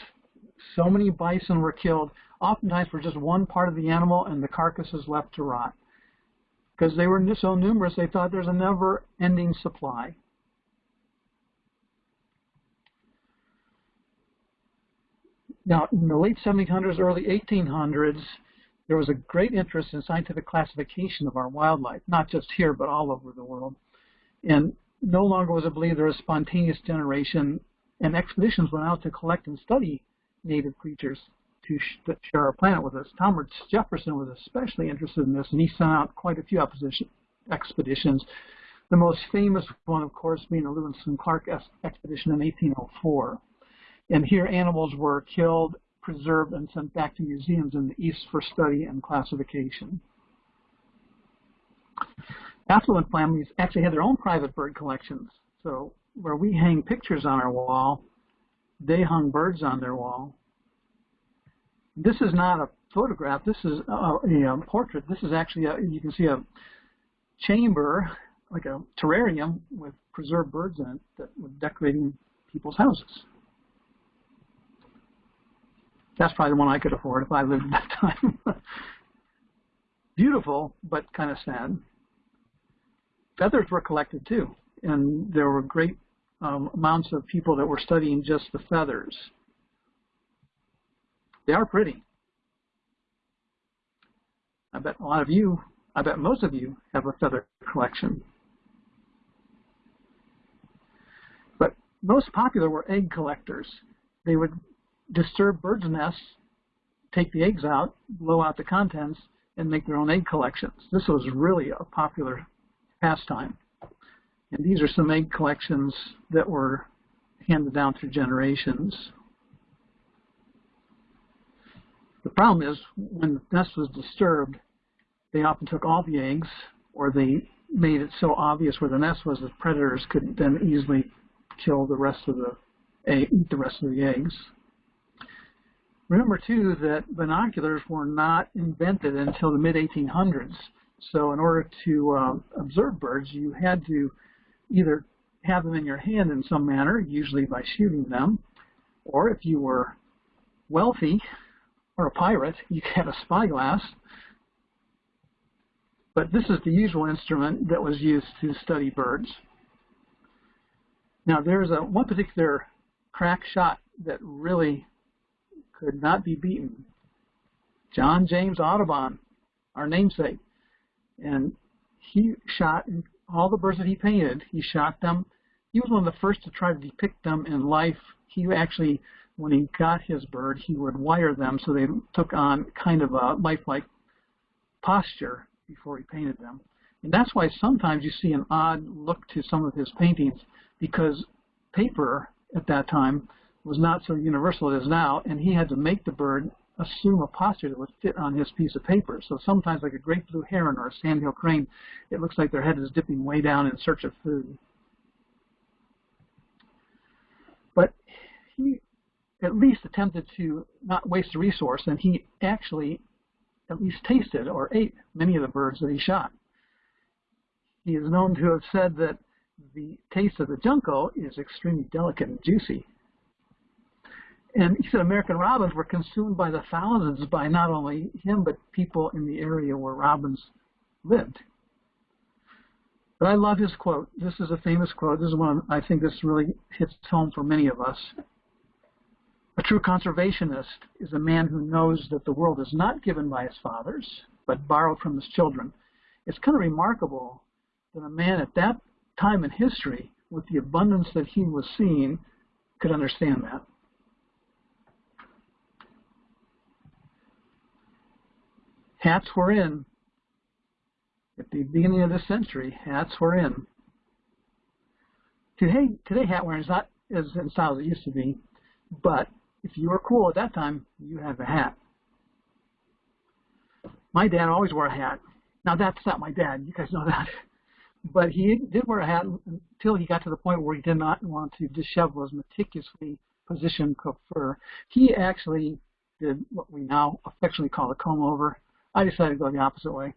[SPEAKER 5] So many bison were killed oftentimes for just one part of the animal and the carcass is left to rot. Because they were so numerous, they thought there's a never-ending supply. Now, in the late 1700s, early 1800s, there was a great interest in scientific classification of our wildlife, not just here, but all over the world. And no longer was it believed there was spontaneous generation, and expeditions went out to collect and study native creatures to sh share our planet with us. Thomas Jefferson was especially interested in this, and he sent out quite a few expeditions. The most famous one, of course, being the Lewis and Clark expedition in 1804. And here animals were killed, preserved, and sent back to museums in the East for study and classification. Affluent families actually had their own private bird collections. So where we hang pictures on our wall, they hung birds on their wall. This is not a photograph. This is a, a, a portrait. This is actually, a, you can see a chamber, like a terrarium with preserved birds in it that were decorating people's houses. That's probably the one I could afford if I lived at that time. Beautiful, but kind of sad. Feathers were collected too, and there were great um, amounts of people that were studying just the feathers. They are pretty. I bet a lot of you, I bet most of you have a feather collection. But most popular were egg collectors. They would disturb birds' nests, take the eggs out, blow out the contents, and make their own egg collections. This was really a popular pastime. And these are some egg collections that were handed down through generations. The problem is when the nest was disturbed, they often took all the eggs or they made it so obvious where the nest was that predators could then easily kill the rest of the eat the rest of the eggs. Remember too that binoculars were not invented until the mid 1800s. So in order to uh, observe birds, you had to either have them in your hand in some manner, usually by shooting them, or if you were wealthy or a pirate, you had a spyglass. But this is the usual instrument that was used to study birds. Now there's a one particular crack shot that really could not be beaten. John James Audubon, our namesake. And he shot all the birds that he painted, he shot them. He was one of the first to try to depict them in life. He actually, when he got his bird, he would wire them so they took on kind of a lifelike posture before he painted them. And that's why sometimes you see an odd look to some of his paintings because paper at that time was not so universal as now, and he had to make the bird assume a posture that would fit on his piece of paper. So sometimes like a great blue heron or a sandhill crane, it looks like their head is dipping way down in search of food. But he at least attempted to not waste a resource, and he actually at least tasted or ate many of the birds that he shot. He is known to have said that the taste of the junco is extremely delicate and juicy, and he said American robins were consumed by the thousands by not only him, but people in the area where robins lived. But I love his quote. This is a famous quote. This is one I think this really hits home for many of us. True conservationist is a man who knows that the world is not given by his fathers, but borrowed from his children. It's kind of remarkable that a man at that time in history, with the abundance that he was seeing, could understand that. hats were in. At the beginning of this century, hats were in. Today, today hat wearing is not as in style as it used to be, but if you were cool at that time, you had a hat. My dad always wore a hat. Now that's not my dad, you guys know that. But he did wear a hat until he got to the point where he did not want to dishevel his meticulously positioned coiffure. He actually did what we now affectionately call a comb over. I decided to go the opposite way.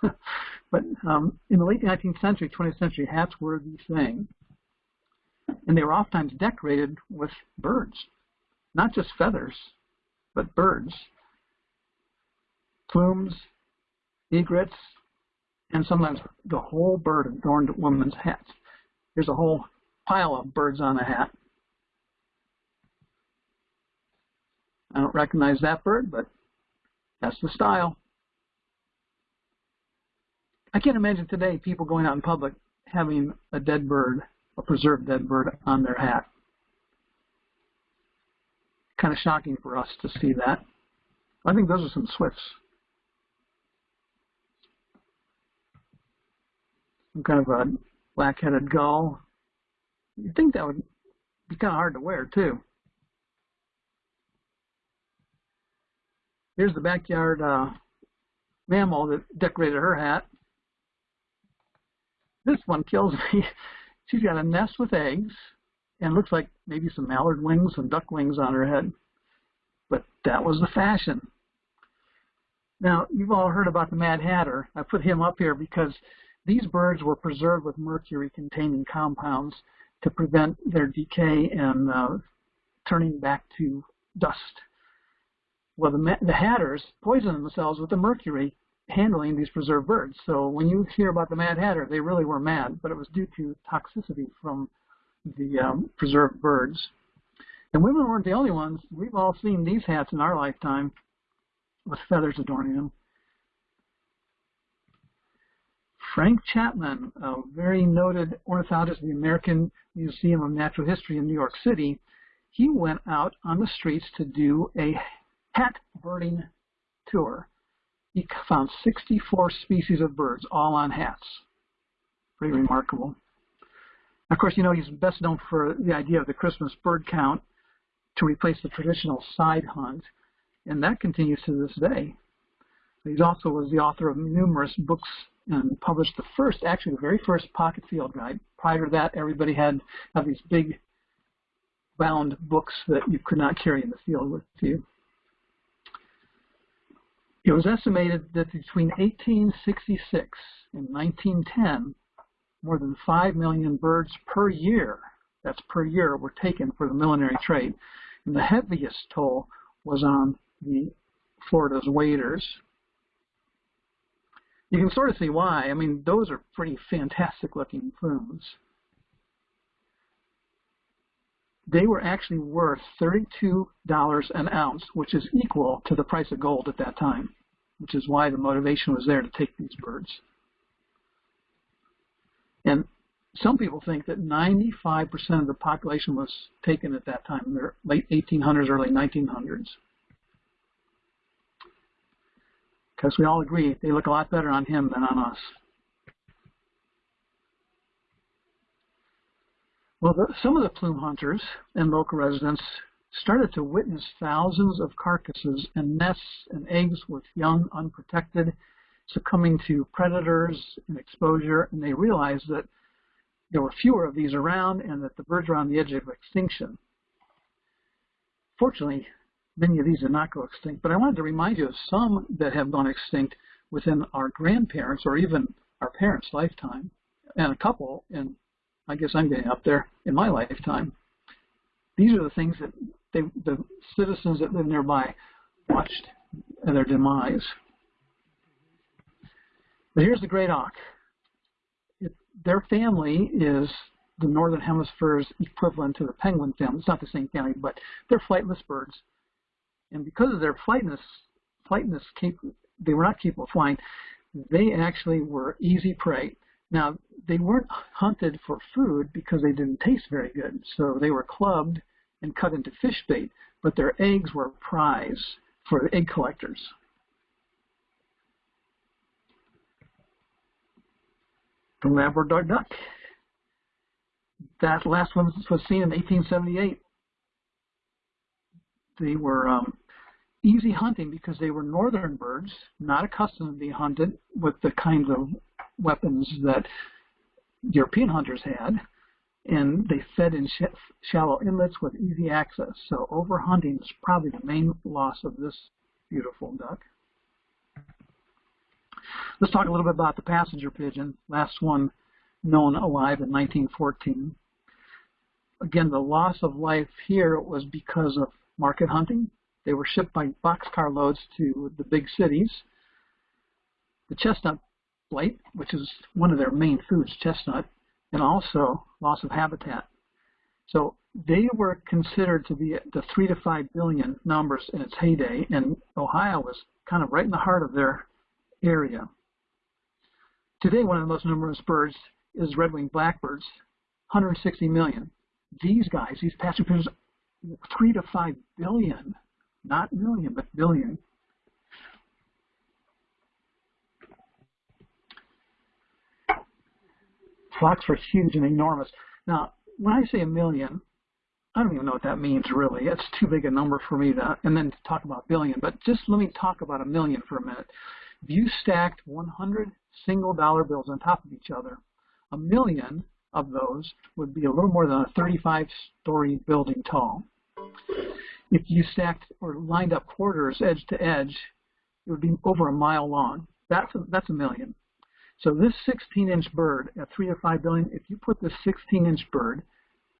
[SPEAKER 5] but um, in the late 19th century, 20th century, hats were the thing. And they were oftentimes decorated with birds. Not just feathers, but birds. Plumes, egrets, and sometimes the whole bird adorned women's hats. There's a whole pile of birds on a hat. I don't recognize that bird, but that's the style. I can't imagine today people going out in public having a dead bird, a preserved dead bird on their hat. kind of shocking for us to see that. I think those are some swifts. Some kind of a black-headed gull. You'd think that would be kind of hard to wear, too. Here's the backyard uh, mammal that decorated her hat. This one kills me. She's got a nest with eggs and looks like maybe some mallard wings and duck wings on her head. But that was the fashion. Now, you've all heard about the Mad Hatter. I put him up here because these birds were preserved with mercury-containing compounds to prevent their decay and uh, turning back to dust. Well, the, the hatters poisoned themselves with the mercury handling these preserved birds. So when you hear about the Mad Hatter, they really were mad, but it was due to toxicity from the um, preserved birds. And women weren't the only ones. We've all seen these hats in our lifetime with feathers adorning them. Frank Chapman, a very noted ornithologist of the American Museum of Natural History in New York City, he went out on the streets to do a hat birding tour. He found 64 species of birds, all on hats. Pretty remarkable. Of course, you know, he's best known for the idea of the Christmas bird count to replace the traditional side hunt, and that continues to this day. He also was the author of numerous books and published the first, actually the very first pocket field guide. Prior to that, everybody had, had these big bound books that you could not carry in the field with you. It was estimated that between 1866 and 1910, more than 5 million birds per year, that's per year, were taken for the millinery trade. And the heaviest toll was on the Florida's waders. You can sort of see why. I mean, those are pretty fantastic looking plumes. They were actually worth $32 an ounce, which is equal to the price of gold at that time, which is why the motivation was there to take these birds. And some people think that 95% of the population was taken at that time, in the late 1800s, early 1900s. Because we all agree they look a lot better on him than on us. Well, the, some of the plume hunters and local residents started to witness thousands of carcasses and nests and eggs with young unprotected succumbing to predators and exposure, and they realized that there were fewer of these around and that the birds were on the edge of extinction. Fortunately, many of these did not go extinct, but I wanted to remind you of some that have gone extinct within our grandparents or even our parents' lifetime, and a couple, and I guess I'm getting up there, in my lifetime. These are the things that they, the citizens that live nearby watched their demise. But here's the great auk. Their family is the northern hemisphere's equivalent to the penguin family. It's not the same family, but they're flightless birds. And because of their flightness, flightness, they were not capable of flying. They actually were easy prey. Now, they weren't hunted for food because they didn't taste very good. So they were clubbed and cut into fish bait, but their eggs were a prize for egg collectors. the Labrador duck. That last one was seen in 1878. They were um, easy hunting because they were northern birds, not accustomed to being hunted with the kinds of weapons that European hunters had, and they fed in sh shallow inlets with easy access. So overhunting is probably the main loss of this beautiful duck. Let's talk a little bit about the passenger pigeon, last one known alive in 1914. Again, the loss of life here was because of market hunting. They were shipped by boxcar loads to the big cities. The chestnut blight, which is one of their main foods, chestnut, and also loss of habitat. So they were considered to be the three to five billion numbers in its heyday, and Ohio was kind of right in the heart of their area. Today, one of the most numerous birds is red-winged blackbirds, 160 million. These guys, these passenger pigeons, three to five billion, not million, but billion. Flocks were huge and enormous. Now, when I say a million, I don't even know what that means really. It's too big a number for me to, and then to talk about billion. But just let me talk about a million for a minute. If you stacked 100 single dollar bills on top of each other, a million of those would be a little more than a 35-story building tall. If you stacked or lined up quarters edge to edge, it would be over a mile long. That's a, that's a million. So this 16-inch bird at 3 to 5 billion, if you put this 16-inch bird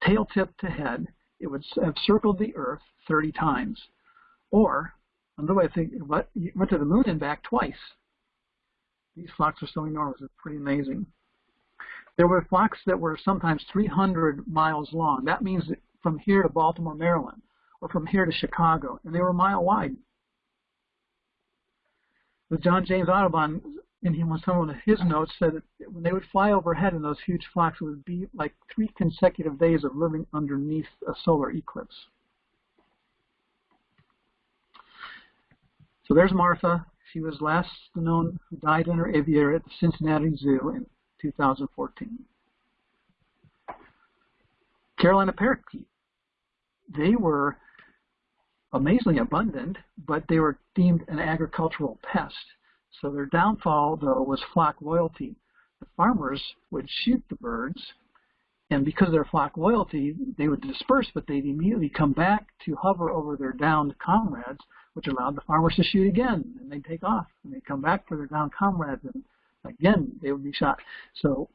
[SPEAKER 5] tail tip to head, it would have circled the Earth 30 times. Or, another way of thinking, what, you went to the moon and back twice. These flocks are so enormous, it's pretty amazing. There were flocks that were sometimes 300 miles long. That means from here to Baltimore, Maryland, or from here to Chicago, and they were a mile wide. The John James Audubon, in some of his notes, said that when they would fly overhead in those huge flocks, it would be like three consecutive days of living underneath a solar eclipse. So there's Martha. She was last known who died in her aviary at the Cincinnati Zoo in 2014. Carolina parakeet. They were amazingly abundant, but they were deemed an agricultural pest. So their downfall, though, was flock loyalty. The farmers would shoot the birds, and because of their flock loyalty, they would disperse, but they'd immediately come back to hover over their downed comrades, which allowed the farmers to shoot again, and they'd take off, and they'd come back for their downed comrades, and again, they would be shot. So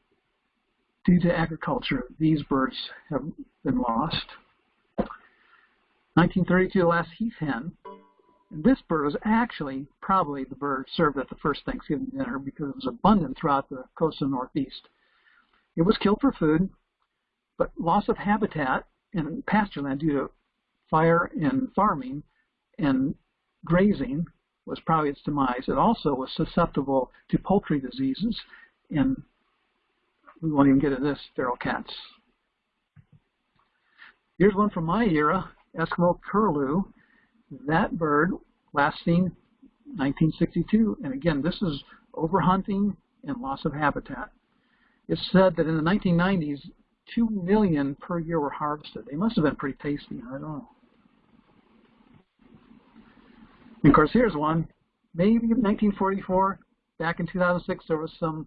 [SPEAKER 5] due to agriculture, these birds have been lost. 1932, the last heath hen. And this bird was actually probably the bird served at the first Thanksgiving dinner because it was abundant throughout the coast of the Northeast. It was killed for food, but loss of habitat in pasture land due to fire and farming and grazing was probably its demise. It also was susceptible to poultry diseases, and we won't even get into this, feral cats. Here's one from my era, Eskimo curlew. That bird, last seen 1962, and again, this is overhunting and loss of habitat. It's said that in the 1990s, 2 million per year were harvested. They must have been pretty tasty, I don't know. And of course, here's one. Maybe in 1944, back in 2006, there was some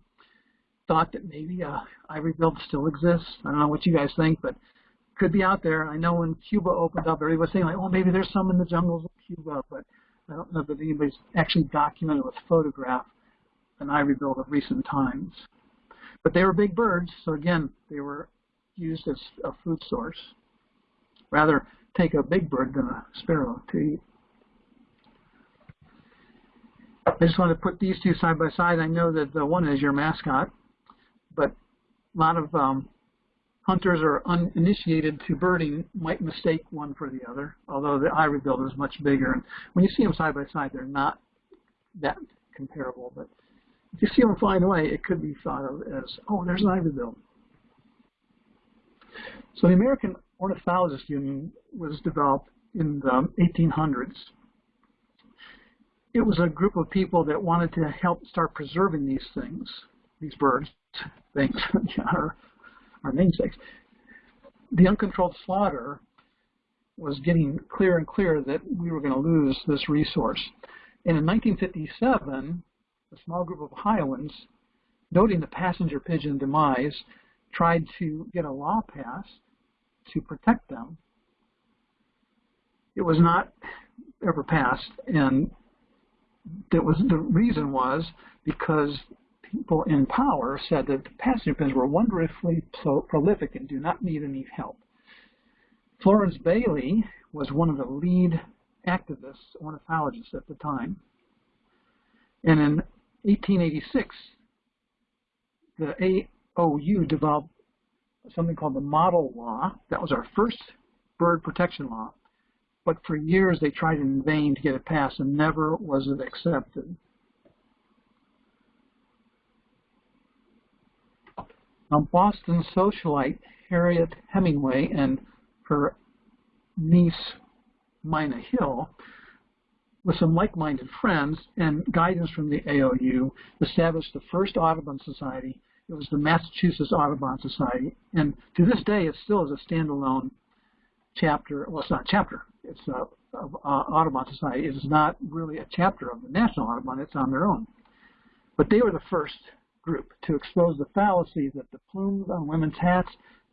[SPEAKER 5] thought that maybe uh, ivory bill still exists. I don't know what you guys think, but could be out there. I know when Cuba opened up, everybody was saying like, oh, maybe there's some in the jungles of Cuba, but I don't know that anybody's actually documented with photograph an ivory bill of recent times. But they were big birds, so again, they were used as a food source. Rather take a big bird than a sparrow to eat. I just want to put these two side by side. I know that the one is your mascot, but a lot of um, hunters or uninitiated to birding might mistake one for the other, although the ivory bill is much bigger. And when you see them side by side, they're not that comparable. But if you see them flying away, it could be thought of as, oh, there's an ivory bill. So the American Ornithologist Union was developed in the 1800s. It was a group of people that wanted to help start preserving these things, these birds, things, our, namesakes. The uncontrolled slaughter was getting clearer and clearer that we were going to lose this resource. And in 1957, a small group of Ohioans, noting the passenger pigeon demise, tried to get a law passed to protect them. It was not ever passed, and that was the reason was because people in power said that the passenger pigeons were wonderfully prolific and do not need any help. Florence Bailey was one of the lead activists, ornithologists at the time. And in 1886, the AOU developed something called the model law. That was our first bird protection law. But for years they tried in vain to get it passed and never was it accepted. Now, Boston socialite Harriet Hemenway and her niece, Minna Hill, with some like-minded friends and guidance from the AOU, established the first Audubon Society. It was the Massachusetts Audubon Society, and to this day, it still is a standalone chapter. Well, it's not a chapter. It's a, a uh, Audubon Society. It is not really a chapter of the National Audubon. It's on their own. But they were the first group to expose the fallacy that the plumes on women's hats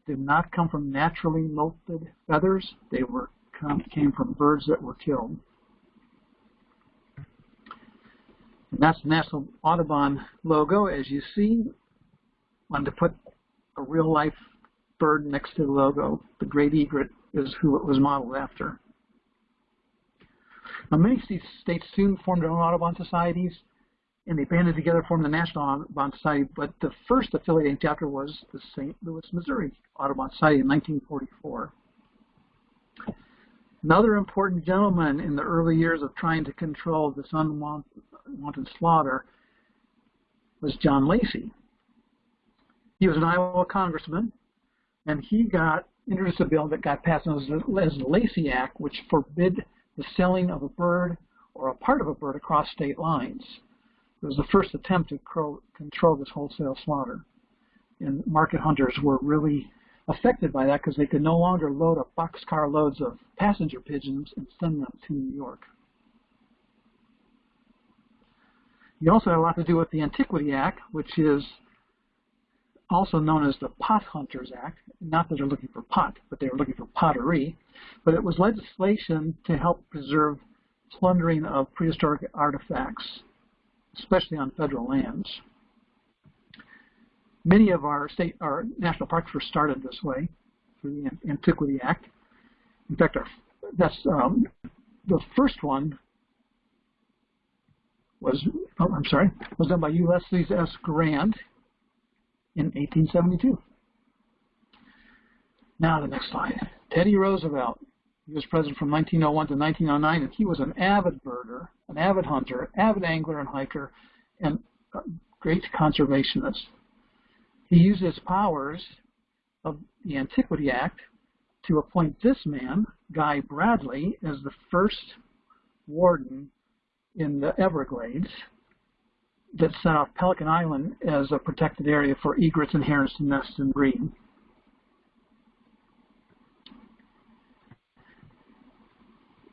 [SPEAKER 5] did not come from naturally molted feathers. They were come, came from birds that were killed. And that's the National Audubon logo, as you see. Wanted to put a real life bird next to the logo. The great egret is who it was modeled after. Now, many states soon formed their own Audubon societies, and they banded together to form the National Audubon Society, but the first affiliating chapter was the St. Louis, Missouri Audubon Society in 1944. Another important gentleman in the early years of trying to control this unwanted slaughter was John Lacey. He was an Iowa congressman, and he got introduced a bill that got passed as the Lacey Act, which forbid the selling of a bird or a part of a bird across state lines. It was the first attempt to control this wholesale slaughter. And market hunters were really affected by that because they could no longer load up boxcar loads of passenger pigeons and send them to New York. You also had a lot to do with the Antiquity Act, which is also known as the Pot Hunters Act. Not that they're looking for pot, but they were looking for pottery. But it was legislation to help preserve plundering of prehistoric artifacts, especially on federal lands. Many of our state, our national parks were started this way through the Antiquity Act. In fact, our, that's um, the first one was, oh, I'm sorry, was done by Ulysses S. Grant in 1872. Now the next slide. Teddy Roosevelt. He was president from 1901 to 1909, and he was an avid birder, an avid hunter, avid angler and hiker, and a great conservationist. He used his powers of the Antiquity Act to appoint this man, Guy Bradley, as the first warden in the Everglades that set off Pelican Island as a protected area for egrets and herons to nest and breed.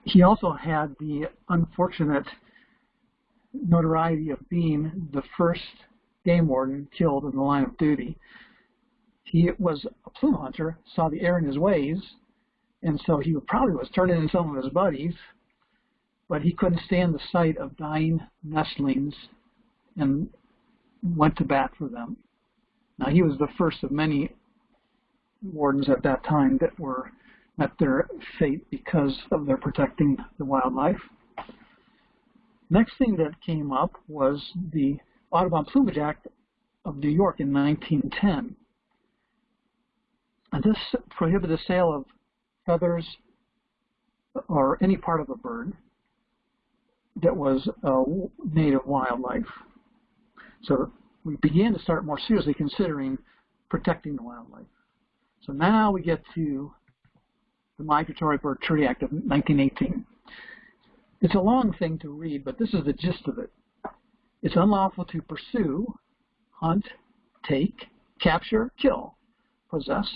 [SPEAKER 5] He also had the unfortunate notoriety of being the first game warden killed in the line of duty. He was a plume hunter, saw the error in his ways, and so he probably was turning in some of his buddies, but he couldn't stand the sight of dying nestlings and went to bat for them. Now he was the first of many wardens at that time that were met their fate because of their protecting the wildlife. Next thing that came up was the Audubon Plumage Act of New York in 1910. And this prohibited the sale of feathers or any part of a bird that was native wildlife. So we began to start more seriously considering protecting the wildlife. So now we get to the Migratory Bird Treaty Act of 1918. It's a long thing to read, but this is the gist of it. It's unlawful to pursue, hunt, take, capture, kill, possess,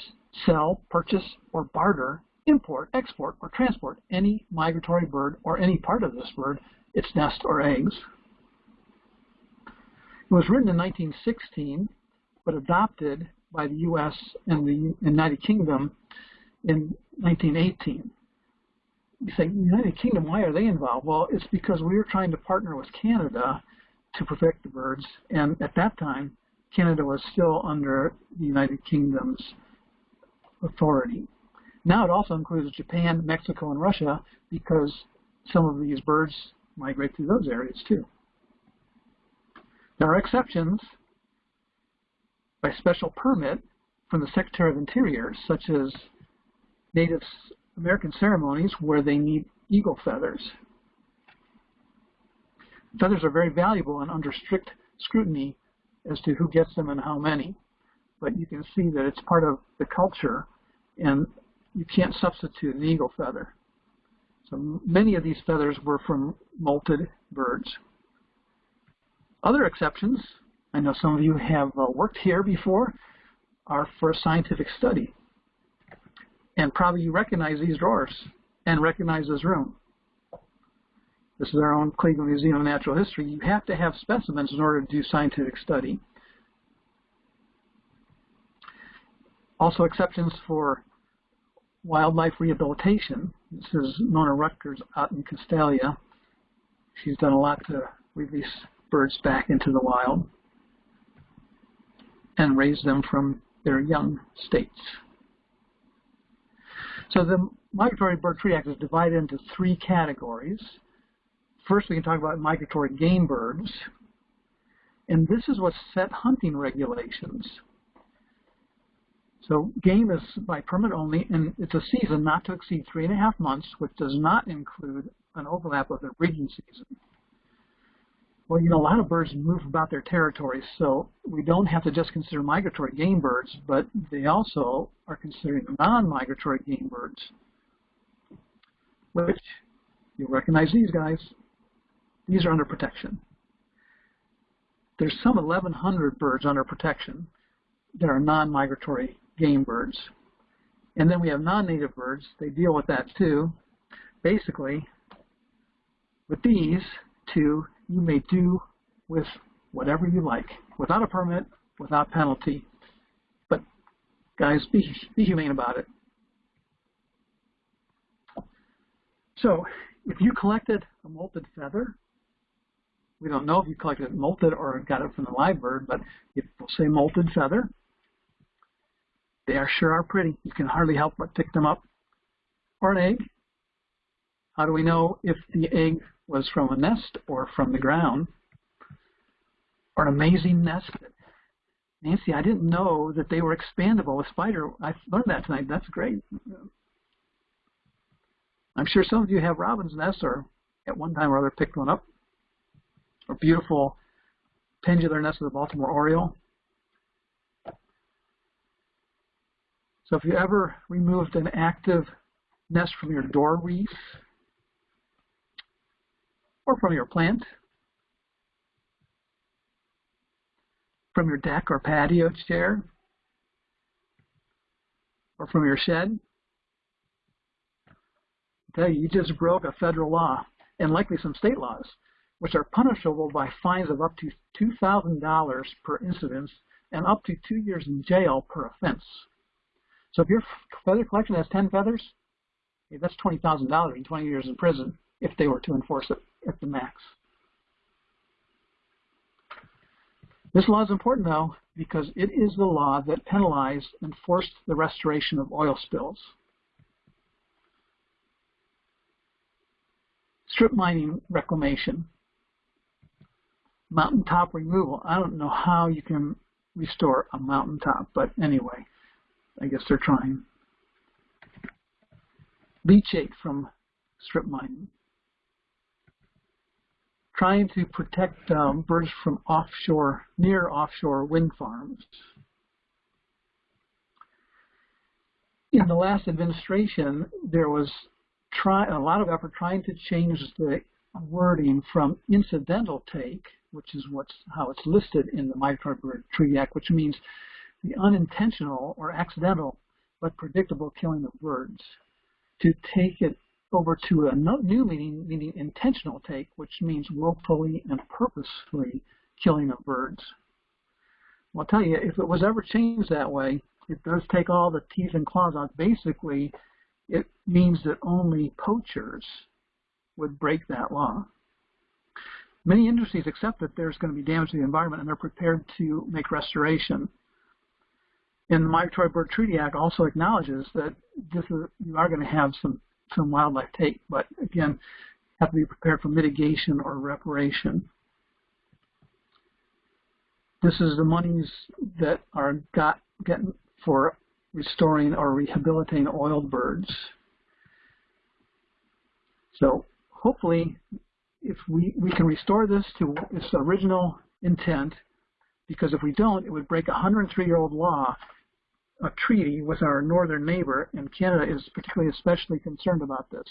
[SPEAKER 5] sell, purchase, or barter, import, export, or transport any migratory bird or any part of this bird, its nest or eggs. It was written in 1916, but adopted by the U.S. and the United Kingdom in 1918 you say, United Kingdom, why are they involved? Well, it's because we were trying to partner with Canada to protect the birds. And at that time, Canada was still under the United Kingdom's authority. Now it also includes Japan, Mexico, and Russia because some of these birds migrate through those areas too. There are exceptions by special permit from the Secretary of Interior, such as Native American ceremonies where they need eagle feathers. Feathers are very valuable and under strict scrutiny as to who gets them and how many. But you can see that it's part of the culture and you can't substitute an eagle feather. So many of these feathers were from molted birds. Other exceptions, I know some of you have uh, worked here before, are for scientific study. And probably you recognize these drawers and recognize this room. This is our own Cleveland Museum of Natural History. You have to have specimens in order to do scientific study. Also exceptions for wildlife rehabilitation. This is Nona Rutgers out in Castalia. She's done a lot to release birds back into the wild and raise them from their young states. So the Migratory Bird Treaty Act is divided into three categories. First, we can talk about migratory game birds. And this is what set hunting regulations. So game is by permit only, and it's a season not to exceed three and a half months, which does not include an overlap of the breeding season. Well, you know, a lot of birds move about their territories, so we don't have to just consider migratory game birds, but they also are considered non-migratory game birds, which you'll recognize these guys. These are under protection. There's some 1,100 birds under protection that are non-migratory game birds. And then we have non-native birds. They deal with that too. Basically, with these two, you may do with whatever you like, without a permit, without penalty. But guys, be, be humane about it. So, if you collected a molted feather, we don't know if you collected it molted or got it from the live bird, but if we'll say molted feather, they are sure are pretty. You can hardly help but pick them up. Or an egg. How do we know if the egg was from a nest or from the ground? Or an amazing nest. Nancy, I didn't know that they were expandable with spider. I learned that tonight. That's great. I'm sure some of you have robin's nests or at one time or other picked one up. Or beautiful pendular nest of the Baltimore Oriole. So if you ever removed an active nest from your door wreath or from your plant, from your deck or patio chair, or from your shed, you, you just broke a federal law and likely some state laws, which are punishable by fines of up to $2,000 per incident and up to two years in jail per offense. So if your feather collection has 10 feathers, that's $20,000 and 20 years in prison if they were to enforce it at the max. This law is important, though, because it is the law that penalized and forced the restoration of oil spills. Strip mining reclamation, mountaintop removal. I don't know how you can restore a mountaintop, but anyway. I guess they're trying. Leachate from strip mining. Trying to protect um, birds from offshore, near offshore wind farms. In the last administration, there was try, a lot of effort trying to change the wording from incidental take, which is what's how it's listed in the Migratory Bird Treaty Act, which means the unintentional or accidental but predictable killing of birds, to take it over to a new meaning, meaning intentional take, which means willfully and purposefully killing of birds. Well, I'll tell you, if it was ever changed that way, it does take all the teeth and claws out. Basically, it means that only poachers would break that law. Many industries accept that there's going to be damage to the environment and they're prepared to make restoration. And the Migratory Bird Treaty Act also acknowledges that this is, you are going to have some, some wildlife take, but again, have to be prepared for mitigation or reparation. This is the monies that are got getting for restoring or rehabilitating oiled birds. So hopefully, if we, we can restore this to its original intent, because if we don't, it would break a 103-year-old law a treaty with our northern neighbor, and Canada is particularly especially concerned about this.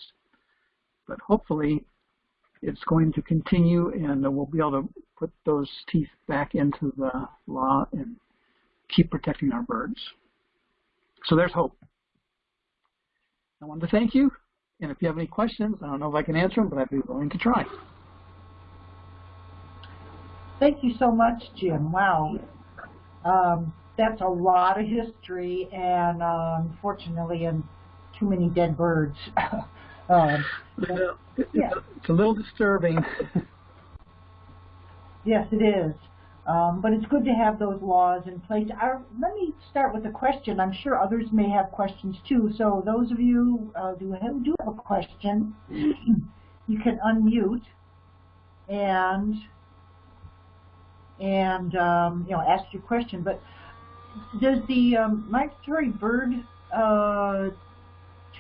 [SPEAKER 5] But hopefully, it's going to continue, and we'll be able to put those teeth back into the law and keep protecting our birds. So there's hope. I wanted to thank you, and if you have any questions, I don't know if I can answer them, but I'd be willing to try.
[SPEAKER 1] Thank you so much, Jim. Wow. Um, that's a lot of history and uh, unfortunately and too many dead birds. um,
[SPEAKER 5] it-
[SPEAKER 1] Yeah.
[SPEAKER 5] It's, it's a little disturbing.
[SPEAKER 1] yes, it is. Um, but it's good to have those laws in place. Our, let me start with a question. I'm sure others may have questions too. So those of you uh, who have, do have a question, you can unmute and and um, you know ask your question. But does the um, migratory bird uh,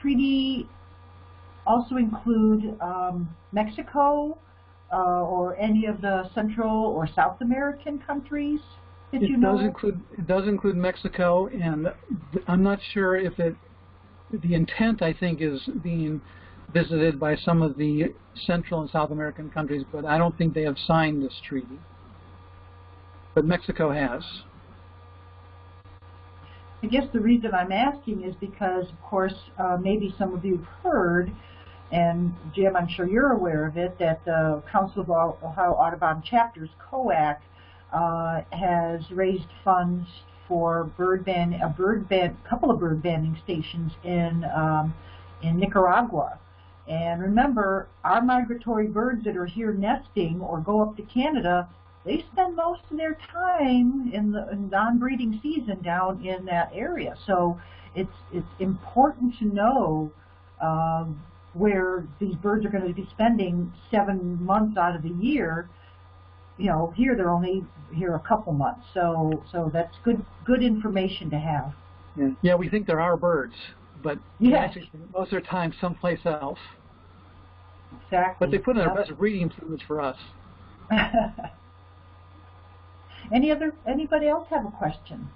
[SPEAKER 1] treaty also include um, Mexico uh, or any of the Central or South American countries that
[SPEAKER 5] It
[SPEAKER 1] you know?
[SPEAKER 5] does include it does include Mexico, and I'm not sure if it the intent I think is being visited by some of the Central and South American countries, but I don't think they have signed this treaty. But Mexico has.
[SPEAKER 1] I guess the reason I'm asking is because, of course, uh, maybe some of you have heard, and Jim, I'm sure you're aware of it, that the Council of Ohio Audubon Chapters, COAC, uh, has raised funds for bird ban, a bird ban, couple of bird banding stations in um, in Nicaragua. And remember, our migratory birds that are here nesting or go up to Canada, they spend most of their time in the non-breeding season down in that area. So it's it's important to know um, where these birds are going to be spending seven months out of the year. You know, here they're only here a couple months. So so that's good good information to have.
[SPEAKER 5] Yeah, yeah we think there are birds, but they
[SPEAKER 1] Yes.
[SPEAKER 5] most of their time someplace else.
[SPEAKER 1] Exactly.
[SPEAKER 5] But they put in their best breeding plumage for us.
[SPEAKER 1] Any other anybody else have a question?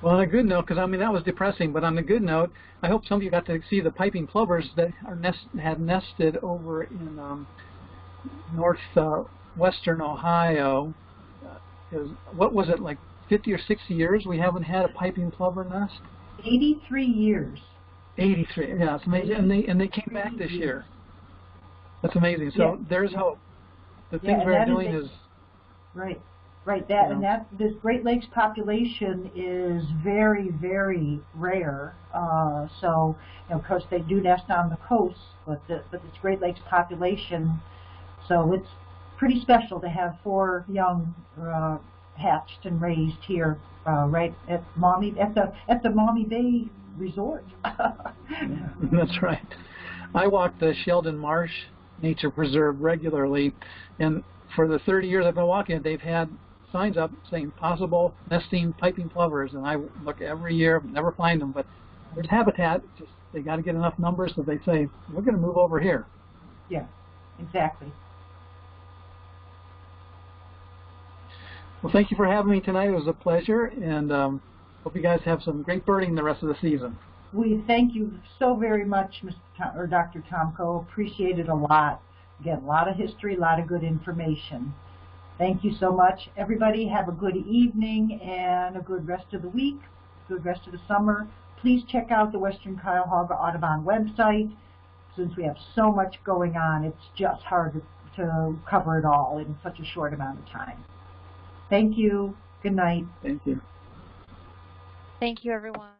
[SPEAKER 5] Well, on a good note, because I mean that was depressing, but on a good note, I hope some of you got to see the piping plovers that are nest had nested over in um, north uh, Ohio. Uh, what was it like 50 or 60 years we haven't had a piping plover nest?
[SPEAKER 1] 83 years.
[SPEAKER 5] 83. Yeah, it's amazing, and they and they came back this year. That's amazing. So
[SPEAKER 1] Yeah.
[SPEAKER 5] there's hope. The
[SPEAKER 1] Yeah,
[SPEAKER 5] things
[SPEAKER 1] and
[SPEAKER 5] we're doing
[SPEAKER 1] a-
[SPEAKER 5] is
[SPEAKER 1] Right, right. That and that this Great Lakes population is very, very rare. Uh, so, you know, of course, they do nest on the coast, but the, but this Great Lakes population, so it's pretty special to have four young uh, hatched and raised here, uh, right at Maumee at the at the Maumee Bay Resort.
[SPEAKER 5] That's right. I walk the Sheldon Marsh Nature Preserve regularly, and for the 30 years I've been walking it, they've had signs up saying possible nesting piping plovers, and I look every year, never find them, but there's habitat. Just they got to get enough numbers that they say we're going to move over here.
[SPEAKER 1] yeah, exactly.
[SPEAKER 5] Well, thank you for having me tonight. It was a pleasure, and um, hope you guys have some great birding the rest of the season.
[SPEAKER 1] We thank you so very much, Mr. Tom, or Dr. Tomko. Appreciate it a lot. Again, a lot of history, a lot of good information. Thank you so much. Everybody have a good evening and a good rest of the week, good rest of the summer. Please check out the Western Cuyahoga Audubon website. Since we have so much going on, it's just hard to, to cover it all in such a short amount of time. Thank you. Good night.
[SPEAKER 5] Thank you.
[SPEAKER 2] Thank you, everyone.